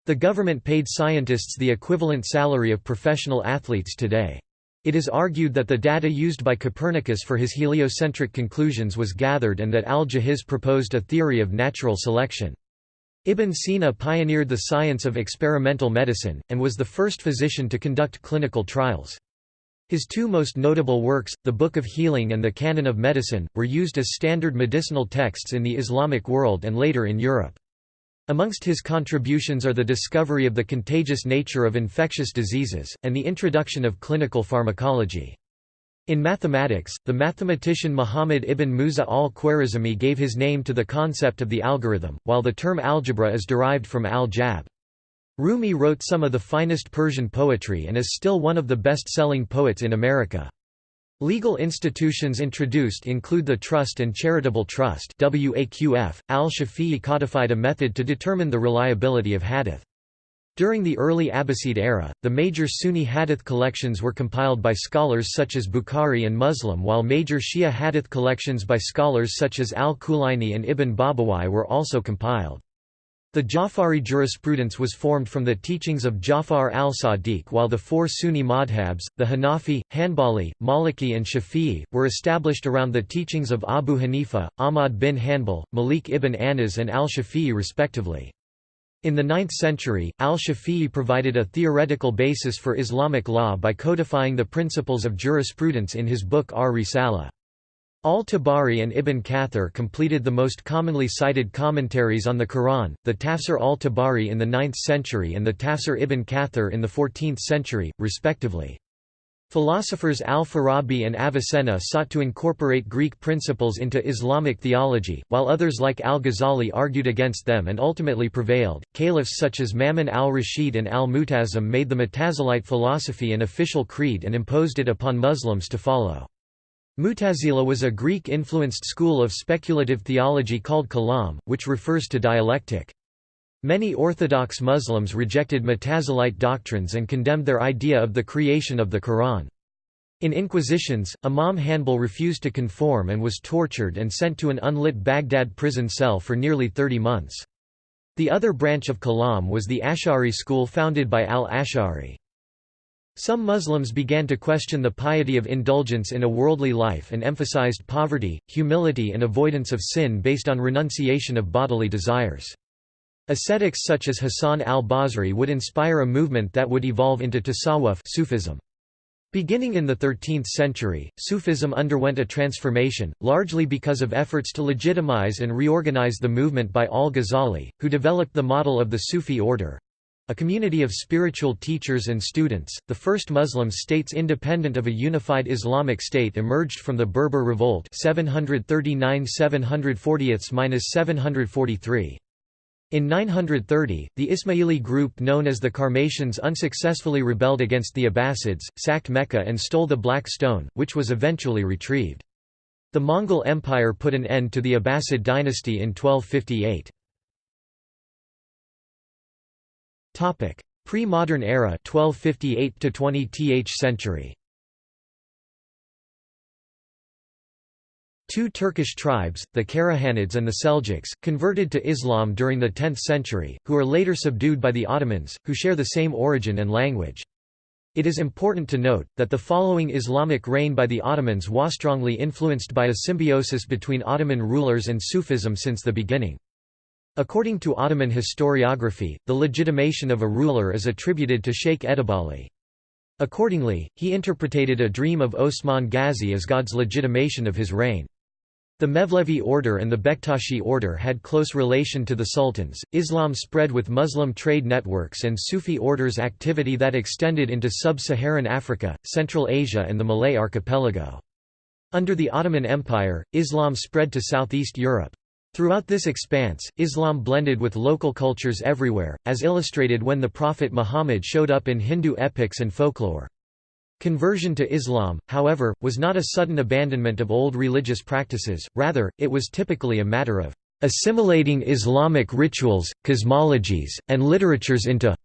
The government paid scientists the equivalent salary of professional athletes today. It is argued that the data used by Copernicus for his heliocentric conclusions was gathered and that al-Jahiz proposed a theory of natural selection. Ibn Sina pioneered the science of experimental medicine, and was the first physician to conduct clinical trials. His two most notable works, the Book of Healing and the Canon of Medicine, were used as standard medicinal texts in the Islamic world and later in Europe. Amongst his contributions are the discovery of the contagious nature of infectious diseases, and the introduction of clinical pharmacology. In mathematics, the mathematician Muhammad ibn Musa al-Khwarizmi gave his name to the concept of the algorithm, while the term algebra is derived from al-jabr. Rumi wrote some of the finest Persian poetry and is still one of the best-selling poets in America. Legal institutions introduced include the Trust and Charitable Trust. Al-Shafi'i codified a method to determine the reliability of hadith. During the early Abbasid era, the major Sunni hadith collections were compiled by scholars such as Bukhari and Muslim while major Shia hadith collections by scholars such as al-Kulaini and Ibn Babawai were also compiled. The Ja'fari jurisprudence was formed from the teachings of Ja'far al-Sadiq while the four Sunni madhabs, the Hanafi, Hanbali, Maliki and Shafi'i, were established around the teachings of Abu Hanifa, Ahmad bin Hanbal, Malik ibn Anas and al-Shafi'i respectively. In the 9th century, al-Shafi'i provided a theoretical basis for Islamic law by codifying the principles of jurisprudence in his book Ar-Risala. Al-Tabari and Ibn Kathir completed the most commonly cited commentaries on the Quran, the Tafsir al-Tabari in the 9th century and the Tafsir Ibn Kathir in the 14th century, respectively. Philosophers al-Farabi and Avicenna sought to incorporate Greek principles into Islamic theology, while others like al-Ghazali argued against them and ultimately prevailed. Caliphs such as Ma'mun al-Rashid and al-Mu'tasim made the Mutazilite philosophy an official creed and imposed it upon Muslims to follow. Mutazila was a Greek-influenced school of speculative theology called kalam, which refers to dialectic. Many Orthodox Muslims rejected Mutazilite doctrines and condemned their idea of the creation of the Quran. In inquisitions, Imam Hanbal refused to conform and was tortured and sent to an unlit Baghdad prison cell for nearly 30 months. The other branch of Kalam was the Ash'ari school founded by al-Ash'ari. Some Muslims began to question the piety of indulgence in a worldly life and emphasized poverty, humility and avoidance of sin based on renunciation of bodily desires. Ascetics such as Hassan al-Basri would inspire a movement that would evolve into tasawwuf Sufism. Beginning in the 13th century, Sufism underwent a transformation, largely because of efforts to legitimize and reorganize the movement by al-Ghazali, who developed the model of the Sufi order, a community of spiritual teachers and students, the first Muslim states independent of a unified Islamic state emerged from the Berber Revolt 739–740–743. In 930, the Ismaili group known as the Karmatians unsuccessfully rebelled against the Abbasids, sacked Mecca and stole the Black Stone, which was eventually retrieved. The Mongol Empire put an end to the Abbasid dynasty in 1258. Topic: Pre-modern era 1258 to 20th century. Two Turkish tribes, the Karahanids and the Seljuks, converted to Islam during the 10th century, who are later subdued by the Ottomans, who share the same origin and language. It is important to note, that the following Islamic reign by the Ottomans was strongly influenced by a symbiosis between Ottoman rulers and Sufism since the beginning. According to Ottoman historiography, the legitimation of a ruler is attributed to Sheikh Edebali. Accordingly, he interpreted a dream of Osman Ghazi as God's legitimation of his reign. The Mevlevi order and the Bektashi order had close relation to the sultans. Islam spread with Muslim trade networks and Sufi orders activity that extended into sub-Saharan Africa, Central Asia and the Malay archipelago. Under the Ottoman Empire, Islam spread to Southeast Europe. Throughout this expanse, Islam blended with local cultures everywhere, as illustrated when the Prophet Muhammad showed up in Hindu epics and folklore. Conversion to Islam, however, was not a sudden abandonment of old religious practices, rather, it was typically a matter of assimilating Islamic rituals, cosmologies, and literatures into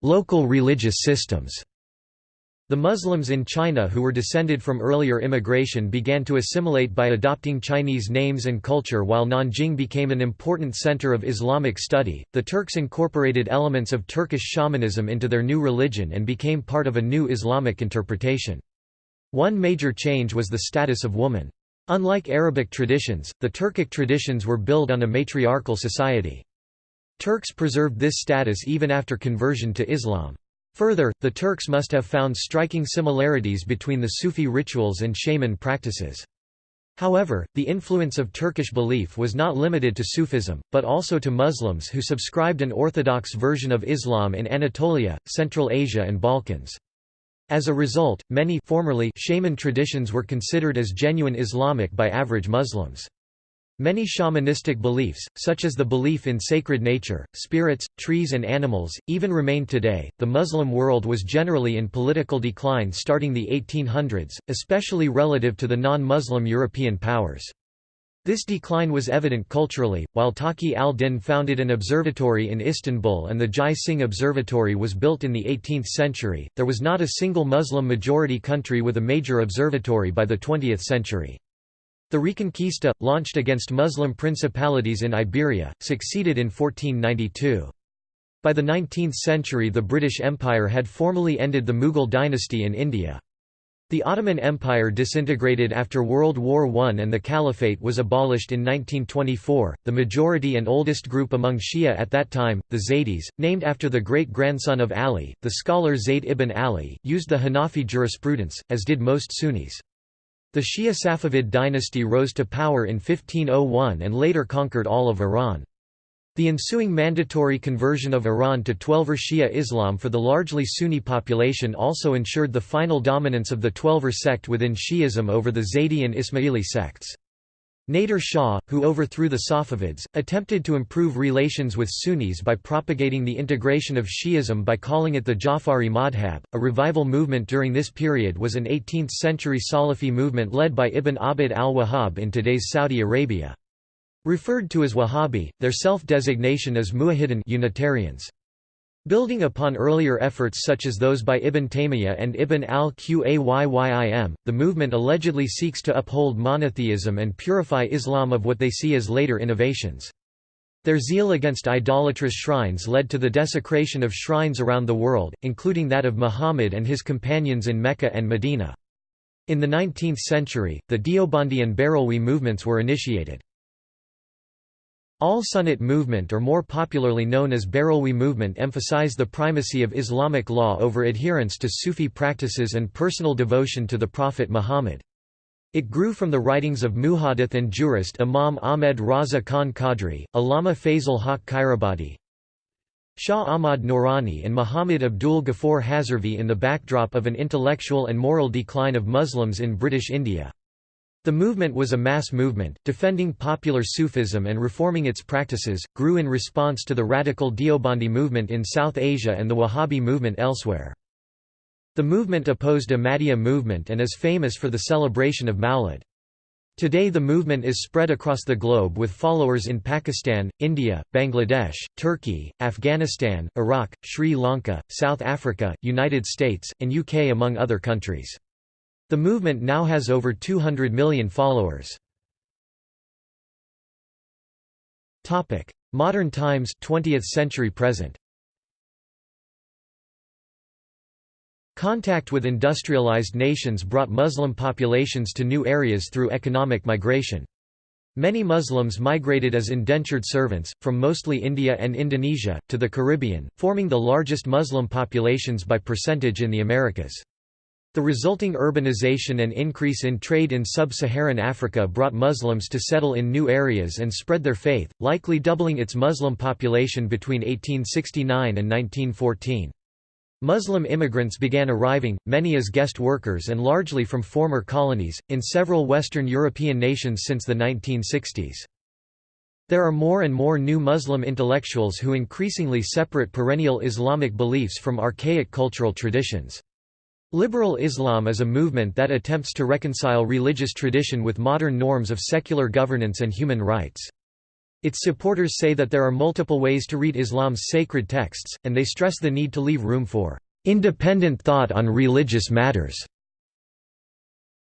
local religious systems. The Muslims in China who were descended from earlier immigration began to assimilate by adopting Chinese names and culture while Nanjing became an important center of Islamic study. The Turks incorporated elements of Turkish shamanism into their new religion and became part of a new Islamic interpretation. One major change was the status of woman. Unlike Arabic traditions, the Turkic traditions were built on a matriarchal society. Turks preserved this status even after conversion to Islam. Further, the Turks must have found striking similarities between the Sufi rituals and shaman practices. However, the influence of Turkish belief was not limited to Sufism, but also to Muslims who subscribed an orthodox version of Islam in Anatolia, Central Asia and Balkans. As a result, many formerly shaman traditions were considered as genuine Islamic by average Muslims. Many shamanistic beliefs, such as the belief in sacred nature, spirits, trees, and animals, even remain today. The Muslim world was generally in political decline starting the 1800s, especially relative to the non Muslim European powers. This decline was evident culturally, while Taqi al-Din founded an observatory in Istanbul and the Jai Singh Observatory was built in the 18th century, there was not a single Muslim-majority country with a major observatory by the 20th century. The Reconquista, launched against Muslim principalities in Iberia, succeeded in 1492. By the 19th century the British Empire had formally ended the Mughal dynasty in India. The Ottoman Empire disintegrated after World War I and the Caliphate was abolished in 1924. The majority and oldest group among Shia at that time, the Zaydis, named after the great grandson of Ali, the scholar Zayd ibn Ali, used the Hanafi jurisprudence, as did most Sunnis. The Shia Safavid dynasty rose to power in 1501 and later conquered all of Iran. The ensuing mandatory conversion of Iran to Twelver Shia Islam for the largely Sunni population also ensured the final dominance of the Twelver sect within Shi'ism over the Zaydi and Ismaili sects. Nader Shah, who overthrew the Safavids, attempted to improve relations with Sunnis by propagating the integration of Shi'ism by calling it the Ja'fari Madhab. A revival movement during this period was an 18th-century Salafi movement led by Ibn Abd al-Wahhab in today's Saudi Arabia. Referred to as Wahhabi, their self-designation is Muwahhidun Unitarians. Building upon earlier efforts such as those by Ibn Taymiyyah and Ibn al-Qayyim, the movement allegedly seeks to uphold monotheism and purify Islam of what they see as later innovations. Their zeal against idolatrous shrines led to the desecration of shrines around the world, including that of Muhammad and his companions in Mecca and Medina. In the 19th century, the Deobandi and Barelwi movements were initiated. Al-Sunnat movement or more popularly known as Barelwi movement emphasize the primacy of Islamic law over adherence to Sufi practices and personal devotion to the Prophet Muhammad. It grew from the writings of muhadith and jurist Imam Ahmed Raza Khan Qadri, Allama Fazl Haq Khairabadi, Shah Ahmad Noorani and Muhammad Abdul Ghaffur Hazarvi in the backdrop of an intellectual and moral decline of Muslims in British India. The movement was a mass movement, defending popular Sufism and reforming its practices, grew in response to the radical Deobandi movement in South Asia and the Wahhabi movement elsewhere. The movement opposed Ahmadiyya movement and is famous for the celebration of Mawlid. Today the movement is spread across the globe with followers in Pakistan, India, Bangladesh, Turkey, Afghanistan, Iraq, Sri Lanka, South Africa, United States, and UK among other countries. The movement now has over 200 million followers. Topic: Modern times 20th century present Contact with industrialized nations brought Muslim populations to new areas through economic migration. Many Muslims migrated as indentured servants, from mostly India and Indonesia, to the Caribbean, forming the largest Muslim populations by percentage in the Americas. The resulting urbanization and increase in trade in sub-Saharan Africa brought Muslims to settle in new areas and spread their faith, likely doubling its Muslim population between 1869 and 1914. Muslim immigrants began arriving, many as guest workers and largely from former colonies, in several Western European nations since the 1960s. There are more and more new Muslim intellectuals who increasingly separate perennial Islamic beliefs from archaic cultural traditions. Liberal Islam is a movement that attempts to reconcile religious tradition with modern norms of secular governance and human rights. Its supporters say that there are multiple ways to read Islam's sacred texts, and they stress the need to leave room for independent thought on religious matters.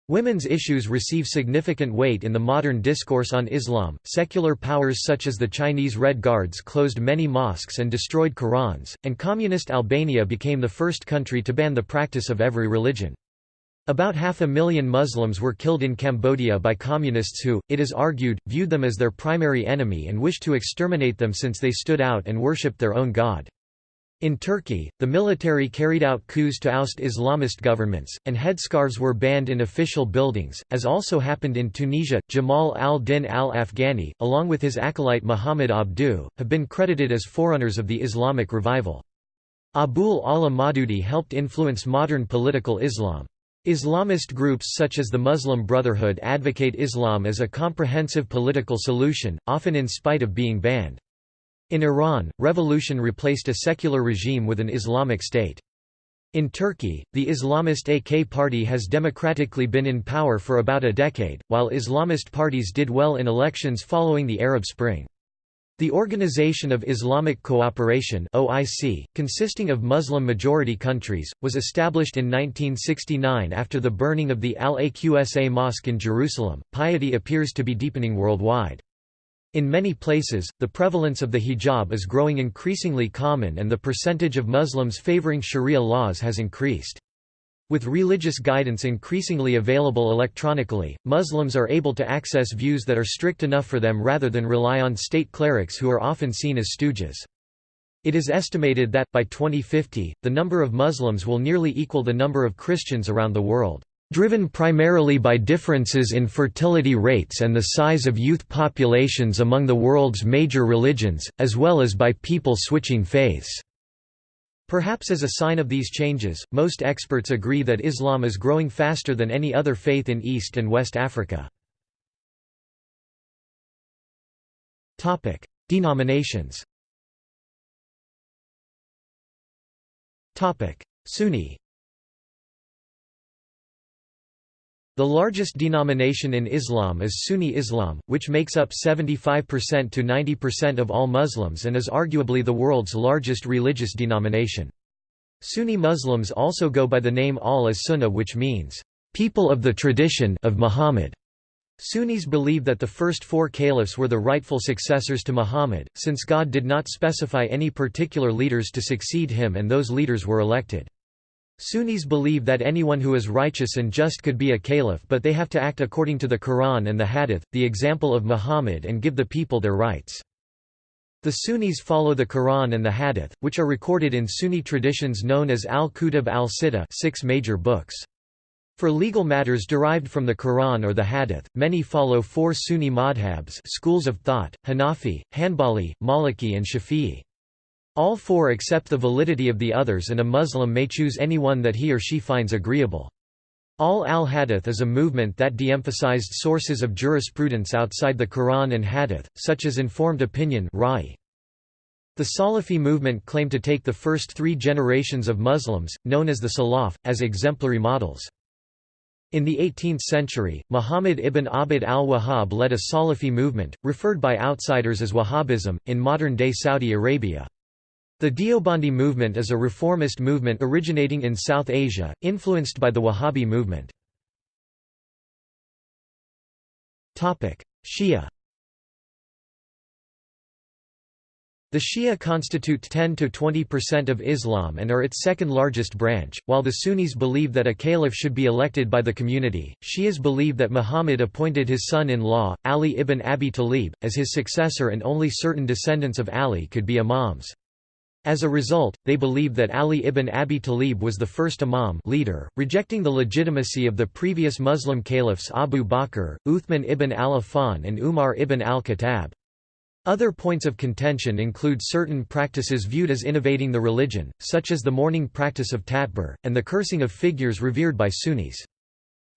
Women's issues receive significant weight in the modern discourse on Islam. Secular powers such as the Chinese Red Guards closed many mosques and destroyed Qurans, and communist Albania became the first country to ban the practice of every religion. About half a million Muslims were killed in Cambodia by communists who, it is argued, viewed them as their primary enemy and wished to exterminate them since they stood out and worshipped their own god. In Turkey, the military carried out coups to oust Islamist governments, and headscarves were banned in official buildings, as also happened in Tunisia. Jamal al-Din al-Afghani, along with his acolyte Muhammad Abduh, have been credited as forerunners of the Islamic revival. Abul Ala Maududi helped influence modern political Islam. Islamist groups such as the Muslim Brotherhood advocate Islam as a comprehensive political solution, often in spite of being banned. In Iran, revolution replaced a secular regime with an Islamic state. In Turkey, the Islamist AK party has democratically been in power for about a decade, while Islamist parties did well in elections following the Arab Spring. The Organization of Islamic Cooperation (OIC), consisting of Muslim-majority countries, was established in 1969 after the burning of the Al-Aqsa Mosque in Jerusalem. Piety appears to be deepening worldwide. In many places, the prevalence of the hijab is growing increasingly common and the percentage of Muslims favoring sharia laws has increased. With religious guidance increasingly available electronically, Muslims are able to access views that are strict enough for them rather than rely on state clerics who are often seen as stooges. It is estimated that, by 2050, the number of Muslims will nearly equal the number of Christians around the world. Driven primarily by differences in fertility rates and the size of youth populations among the world's major religions, as well as by people switching faiths. Perhaps as a sign of these changes, most experts agree that Islam is growing faster than any other faith in East and West Africa. Denominations Sunni The largest denomination in Islam is Sunni Islam, which makes up 75% to 90% of all Muslims and is arguably the world's largest religious denomination. Sunni Muslims also go by the name Ahl as-Sunnah which means, "...people of the tradition of Muhammad." Sunnis believe that the first four caliphs were the rightful successors to Muhammad, since God did not specify any particular leaders to succeed him and those leaders were elected. Sunnis believe that anyone who is righteous and just could be a caliph but they have to act according to the Quran and the Hadith, the example of Muhammad and give the people their rights. The Sunnis follow the Quran and the Hadith, which are recorded in Sunni traditions known as al-Kutub al-Sittah six major books. For legal matters derived from the Quran or the Hadith, many follow four Sunni madhabs schools of thought, Hanafi, Hanbali, Maliki and Shafi'i. All four accept the validity of the others and a Muslim may choose any one that he or she finds agreeable. Ahl al-Hadith is a movement that de-emphasized sources of jurisprudence outside the Quran and Hadith, such as informed opinion The Salafi movement claimed to take the first three generations of Muslims, known as the Salaf, as exemplary models. In the 18th century, Muhammad ibn Abd al-Wahhab led a Salafi movement, referred by outsiders as Wahhabism, in modern-day Saudi Arabia. The Deobandi movement is a reformist movement originating in South Asia, influenced by the Wahhabi movement. Shia The Shia constitute 10–20% of Islam and are its second largest branch, while the Sunnis believe that a caliph should be elected by the community. Shias believe that Muhammad appointed his son-in-law, Ali ibn Abi Talib, as his successor and only certain descendants of Ali could be imams. As a result, they believe that Ali ibn Abi Talib was the first imam leader, rejecting the legitimacy of the previous Muslim caliphs Abu Bakr, Uthman ibn al-Affan and Umar ibn al-Khattab. Other points of contention include certain practices viewed as innovating the religion, such as the mourning practice of tatbir, and the cursing of figures revered by Sunnis.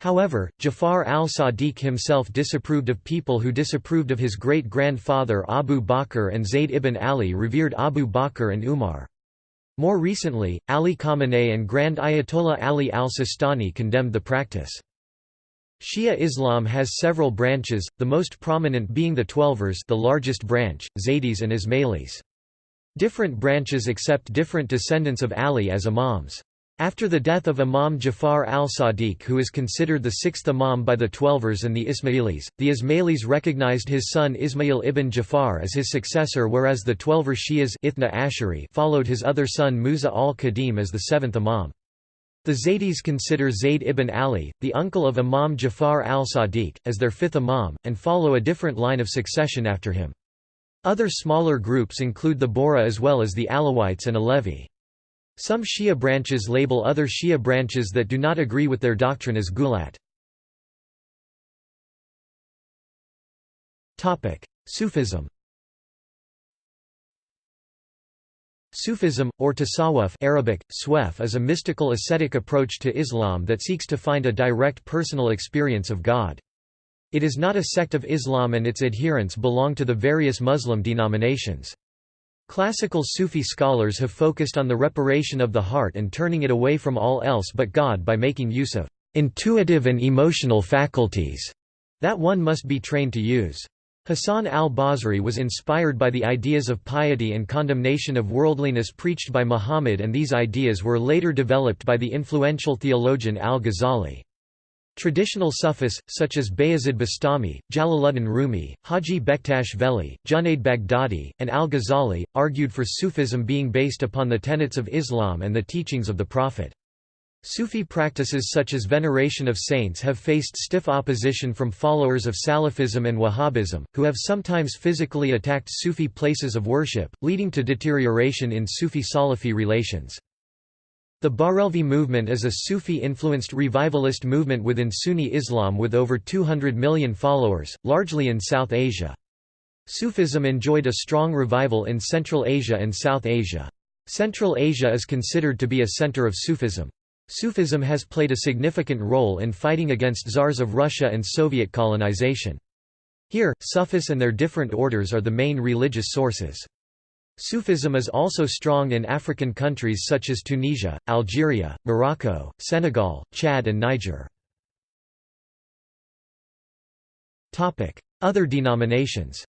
However, Jafar al-Sadiq himself disapproved of people who disapproved of his great-grandfather Abu Bakr and Zayd ibn Ali revered Abu Bakr and Umar. More recently, Ali Khamenei and Grand Ayatollah Ali al-Sistani condemned the practice. Shia Islam has several branches, the most prominent being the Twelvers the largest branch, Zaydis and Ismailis. Different branches accept different descendants of Ali as imams. After the death of Imam Jafar al-Sadiq who is considered the sixth Imam by the Twelvers and the Ismailis, the Ismailis recognized his son Ismail ibn Jafar as his successor whereas the Twelver Shias Ashari followed his other son Musa al-Kadhim as the seventh Imam. The Zaydis consider Zayd ibn Ali, the uncle of Imam Jafar al-Sadiq, as their fifth Imam, and follow a different line of succession after him. Other smaller groups include the Bohra as well as the Alawites and Alevi. Some Shia branches label other Shia branches that do not agree with their doctrine as Gulat. Sufism Sufism, or tasawwuf Arabic, swef is a mystical ascetic approach to Islam that seeks to find a direct personal experience of God. It is not a sect of Islam and its adherents belong to the various Muslim denominations. Classical Sufi scholars have focused on the reparation of the heart and turning it away from all else but God by making use of intuitive and emotional faculties that one must be trained to use. Hassan al-Basri was inspired by the ideas of piety and condemnation of worldliness preached by Muhammad and these ideas were later developed by the influential theologian al-Ghazali. Traditional Sufis, such as Bayazid Bastami, Jalaluddin Rumi, Haji Bektash Veli, Junaid Baghdadi, and al-Ghazali, argued for Sufism being based upon the tenets of Islam and the teachings of the Prophet. Sufi practices such as veneration of saints have faced stiff opposition from followers of Salafism and Wahhabism, who have sometimes physically attacked Sufi places of worship, leading to deterioration in Sufi-Salafi relations. The Barelvi movement is a Sufi-influenced revivalist movement within Sunni Islam with over 200 million followers, largely in South Asia. Sufism enjoyed a strong revival in Central Asia and South Asia. Central Asia is considered to be a center of Sufism. Sufism has played a significant role in fighting against czars of Russia and Soviet colonization. Here, Sufis and their different orders are the main religious sources. Sufism is also strong in African countries such as Tunisia, Algeria, Morocco, Senegal, Chad and Niger. Other denominations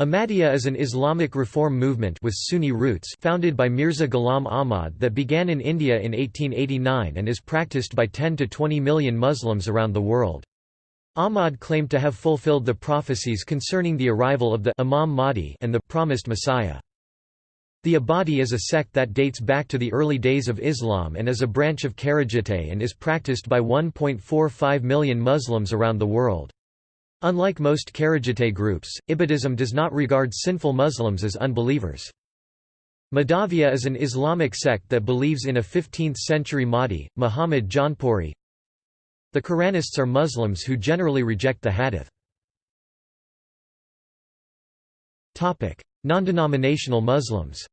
Ahmadiyya is an Islamic reform movement with Sunni roots founded by Mirza Ghulam Ahmad that began in India in 1889 and is practiced by 10 to 20 million Muslims around the world. Ahmad claimed to have fulfilled the prophecies concerning the arrival of the Imam Mahdi and the promised Messiah. The Ibadi is a sect that dates back to the early days of Islam and is a branch of Kharijite and is practiced by 1.45 million Muslims around the world. Unlike most Kharijite groups, Ibadism does not regard sinful Muslims as unbelievers. Mahdavia is an Islamic sect that believes in a 15th-century Mahdi, Muhammad Jaunpuri. The Quranists are Muslims who generally reject the Hadith. Non-denominational Muslims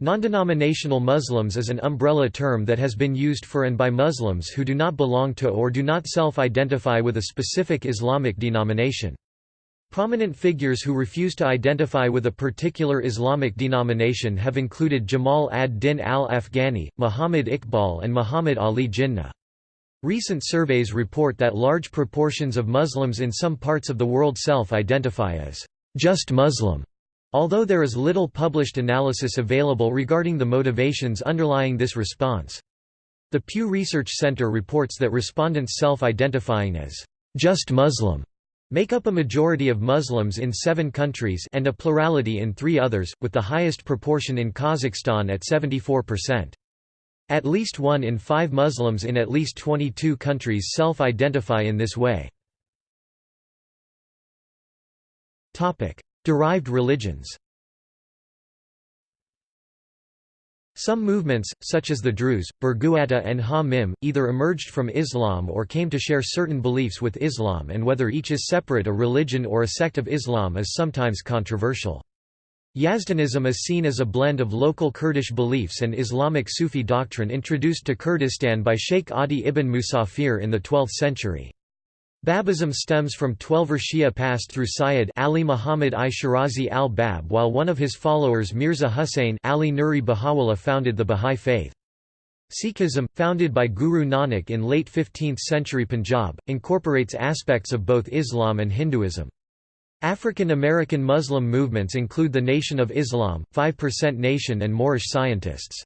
Non-denominational Muslims is an umbrella term that has been used for and by Muslims who do not belong to or do not self-identify with a specific Islamic denomination. Prominent figures who refuse to identify with a particular Islamic denomination have included Jamal ad-Din al-Afghani, Muhammad Iqbal and Muhammad Ali Jinnah. Recent surveys report that large proportions of Muslims in some parts of the world self-identify as just Muslim. Although there is little published analysis available regarding the motivations underlying this response. The Pew Research Center reports that respondents self-identifying as just Muslim make up a majority of Muslims in seven countries and a plurality in three others, with the highest proportion in Kazakhstan at 74%. At least one in five Muslims in at least 22 countries self-identify in this way. Derived religions Some movements, such as the Druze, Barghawata and Ha-Mim, either emerged from Islam or came to share certain beliefs with Islam and whether each is separate a religion or a sect of Islam is sometimes controversial. Yazdanism is seen as a blend of local Kurdish beliefs and Islamic Sufi doctrine introduced to Kurdistan by Sheikh Adi ibn Musafir in the 12th century. Babism stems from Twelver Shia passed through Sayyid Ali Muhammad I Shirazi al-Bab while one of his followers Mirza Hussain Ali Nuri Baha'u'llah founded the Bahá'í faith. Sikhism, founded by Guru Nanak in late 15th century Punjab, incorporates aspects of both Islam and Hinduism. African American Muslim movements include the Nation of Islam, 5% Nation and Moorish scientists.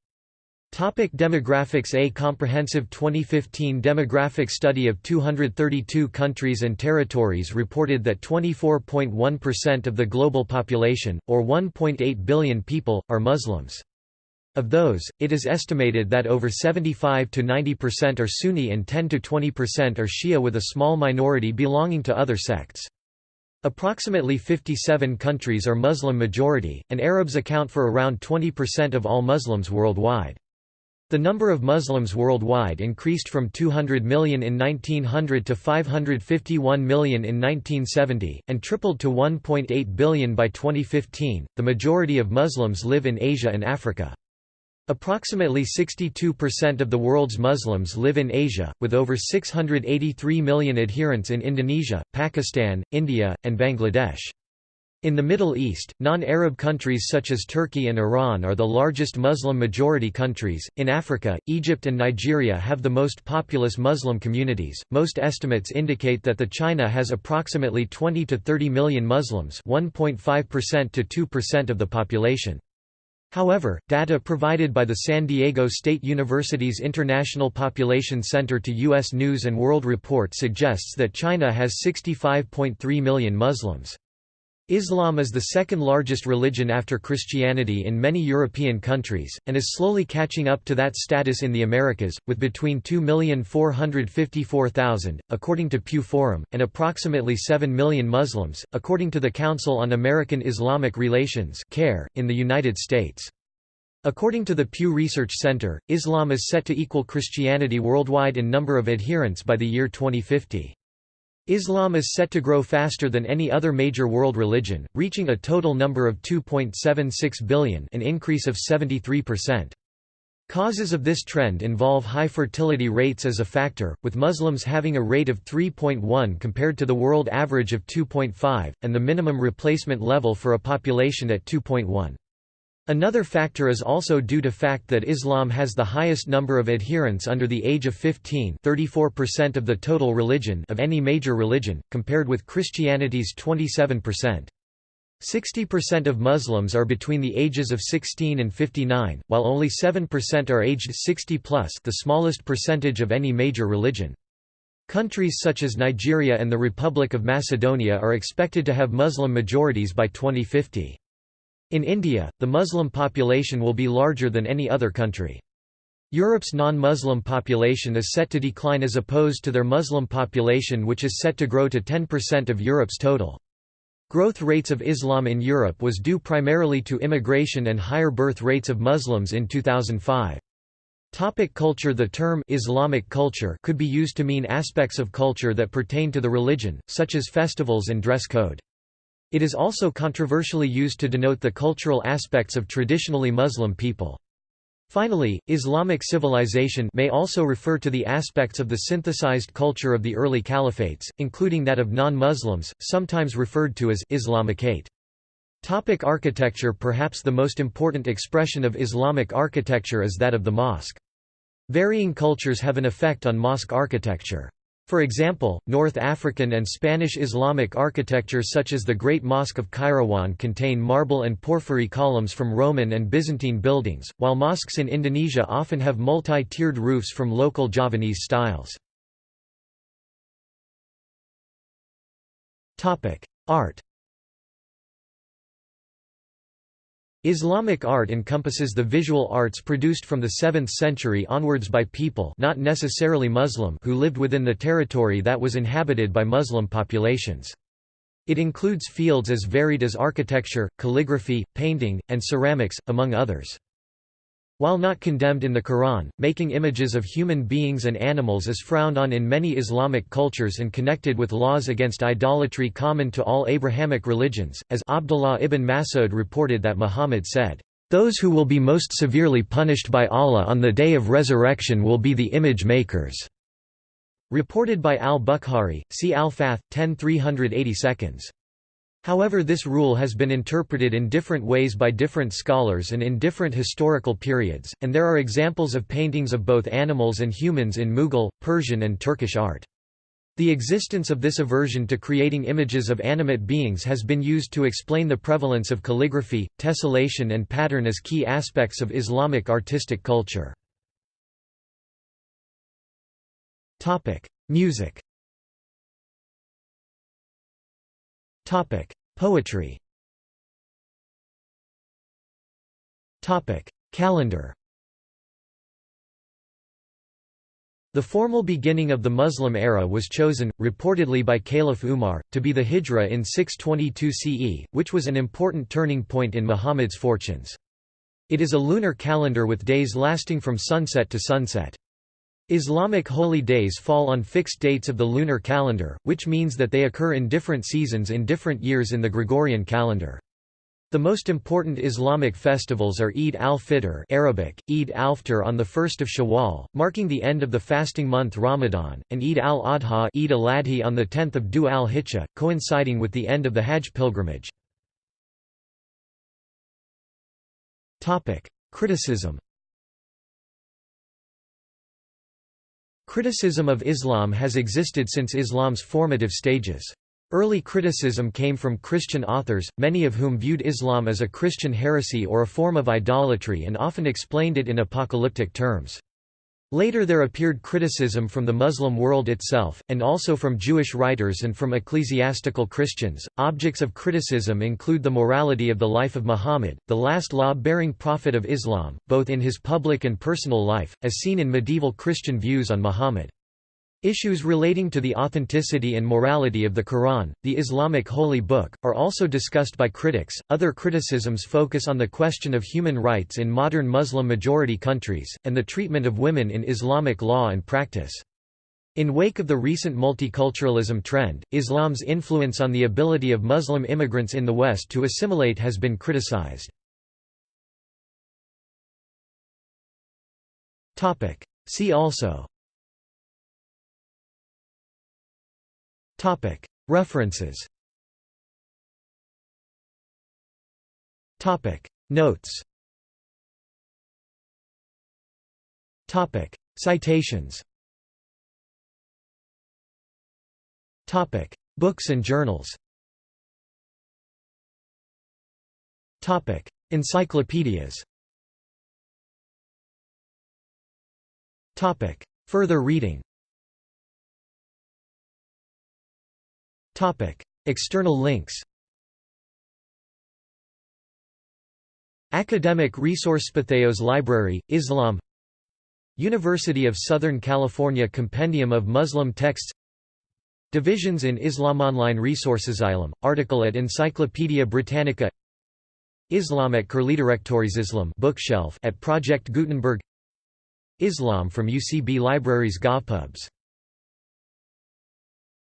Topic demographics A comprehensive 2015 demographic study of 232 countries and territories reported that 24.1% of the global population, or 1.8 billion people, are Muslims. Of those, it is estimated that over 75 to 90% are Sunni and 10 to 20% are Shia with a small minority belonging to other sects. Approximately 57 countries are Muslim majority, and Arabs account for around 20% of all Muslims worldwide. The number of Muslims worldwide increased from 200 million in 1900 to 551 million in 1970, and tripled to 1.8 billion by 2015. The majority of Muslims live in Asia and Africa. Approximately 62% of the world's Muslims live in Asia, with over 683 million adherents in Indonesia, Pakistan, India, and Bangladesh. In the Middle East, non-Arab countries such as Turkey and Iran are the largest Muslim-majority countries. In Africa, Egypt and Nigeria have the most populous Muslim communities. Most estimates indicate that the China has approximately 20 to 30 million Muslims, 1.5% to 2% of the population. However, data provided by the San Diego State University's International Population Center to U.S. News & World Report suggests that China has 65.3 million Muslims. Islam is the second largest religion after Christianity in many European countries, and is slowly catching up to that status in the Americas, with between 2,454,000, according to Pew Forum, and approximately 7 million Muslims, according to the Council on American Islamic Relations in the United States. According to the Pew Research Center, Islam is set to equal Christianity worldwide in number of adherents by the year 2050. Islam is set to grow faster than any other major world religion, reaching a total number of 2.76 billion an increase of 73%. Causes of this trend involve high fertility rates as a factor, with Muslims having a rate of 3.1 compared to the world average of 2.5, and the minimum replacement level for a population at 2.1. Another factor is also due to fact that Islam has the highest number of adherents under the age of 15 34% of the total religion of any major religion, compared with Christianity's 27%. 60% of Muslims are between the ages of 16 and 59, while only 7% are aged 60 plus the smallest percentage of any major religion. Countries such as Nigeria and the Republic of Macedonia are expected to have Muslim majorities by 2050. In India, the Muslim population will be larger than any other country. Europe's non-Muslim population is set to decline as opposed to their Muslim population which is set to grow to 10% of Europe's total. Growth rates of Islam in Europe was due primarily to immigration and higher birth rates of Muslims in 2005. Topic culture The term Islamic culture could be used to mean aspects of culture that pertain to the religion, such as festivals and dress code. It is also controversially used to denote the cultural aspects of traditionally Muslim people. Finally, Islamic civilization may also refer to the aspects of the synthesized culture of the early caliphates, including that of non-Muslims, sometimes referred to as Islamicate. Topic architecture Perhaps the most important expression of Islamic architecture is that of the mosque. Varying cultures have an effect on mosque architecture. For example, North African and Spanish Islamic architecture such as the Great Mosque of Kairouan contain marble and porphyry columns from Roman and Byzantine buildings, while mosques in Indonesia often have multi-tiered roofs from local Javanese styles. Art Islamic art encompasses the visual arts produced from the 7th century onwards by people not necessarily Muslim who lived within the territory that was inhabited by Muslim populations. It includes fields as varied as architecture, calligraphy, painting, and ceramics, among others. While not condemned in the Quran, making images of human beings and animals is frowned on in many Islamic cultures and connected with laws against idolatry common to all Abrahamic religions, as Abdullah ibn Mas'ud reported that Muhammad said, "...those who will be most severely punished by Allah on the day of resurrection will be the image makers." Reported by al-Bukhari, see al-Fath, 10 380 seconds. However this rule has been interpreted in different ways by different scholars and in different historical periods, and there are examples of paintings of both animals and humans in Mughal, Persian and Turkish art. The existence of this aversion to creating images of animate beings has been used to explain the prevalence of calligraphy, tessellation and pattern as key aspects of Islamic artistic culture. Music Topic: Poetry. Topic: Calendar. The formal beginning of the Muslim era was chosen, reportedly by Caliph Umar, to be the Hijra in 622 CE, which was an important turning point in Muhammad's fortunes. It is a lunar calendar with days lasting from sunset to sunset. Islamic holy days fall on fixed dates of the lunar calendar, which means that they occur in different seasons in different years in the Gregorian calendar. The most important Islamic festivals are Eid al-Fitr Arabic, Eid al-Fitr on 1 Shawwal, marking the end of the fasting month Ramadan, and Eid al-Adha Eid al-Adhi on 10 Dhu al-Hijjah, coinciding with the end of the Hajj pilgrimage. Criticism Criticism of Islam has existed since Islam's formative stages. Early criticism came from Christian authors, many of whom viewed Islam as a Christian heresy or a form of idolatry and often explained it in apocalyptic terms. Later there appeared criticism from the Muslim world itself, and also from Jewish writers and from ecclesiastical Christians. Objects of criticism include the morality of the life of Muhammad, the last law bearing prophet of Islam, both in his public and personal life, as seen in medieval Christian views on Muhammad. Issues relating to the authenticity and morality of the Quran, the Islamic holy book, are also discussed by critics. Other criticisms focus on the question of human rights in modern Muslim majority countries, and the treatment of women in Islamic law and practice. In wake of the recent multiculturalism trend, Islam's influence on the ability of Muslim immigrants in the West to assimilate has been criticized. See also References. Topic. Notes. Topic. Citations. Topic. Books and journals. Topic. Encyclopedias. Topic. Further reading External links Academic Resources Patheos Library, Islam University of Southern California Compendium of Muslim Texts Divisions in Islam Online Resources Islam, article at Encyclopædia Britannica Islam at Curliteraktores Islam bookshelf at Project Gutenberg Islam from UCB Libraries GovPubs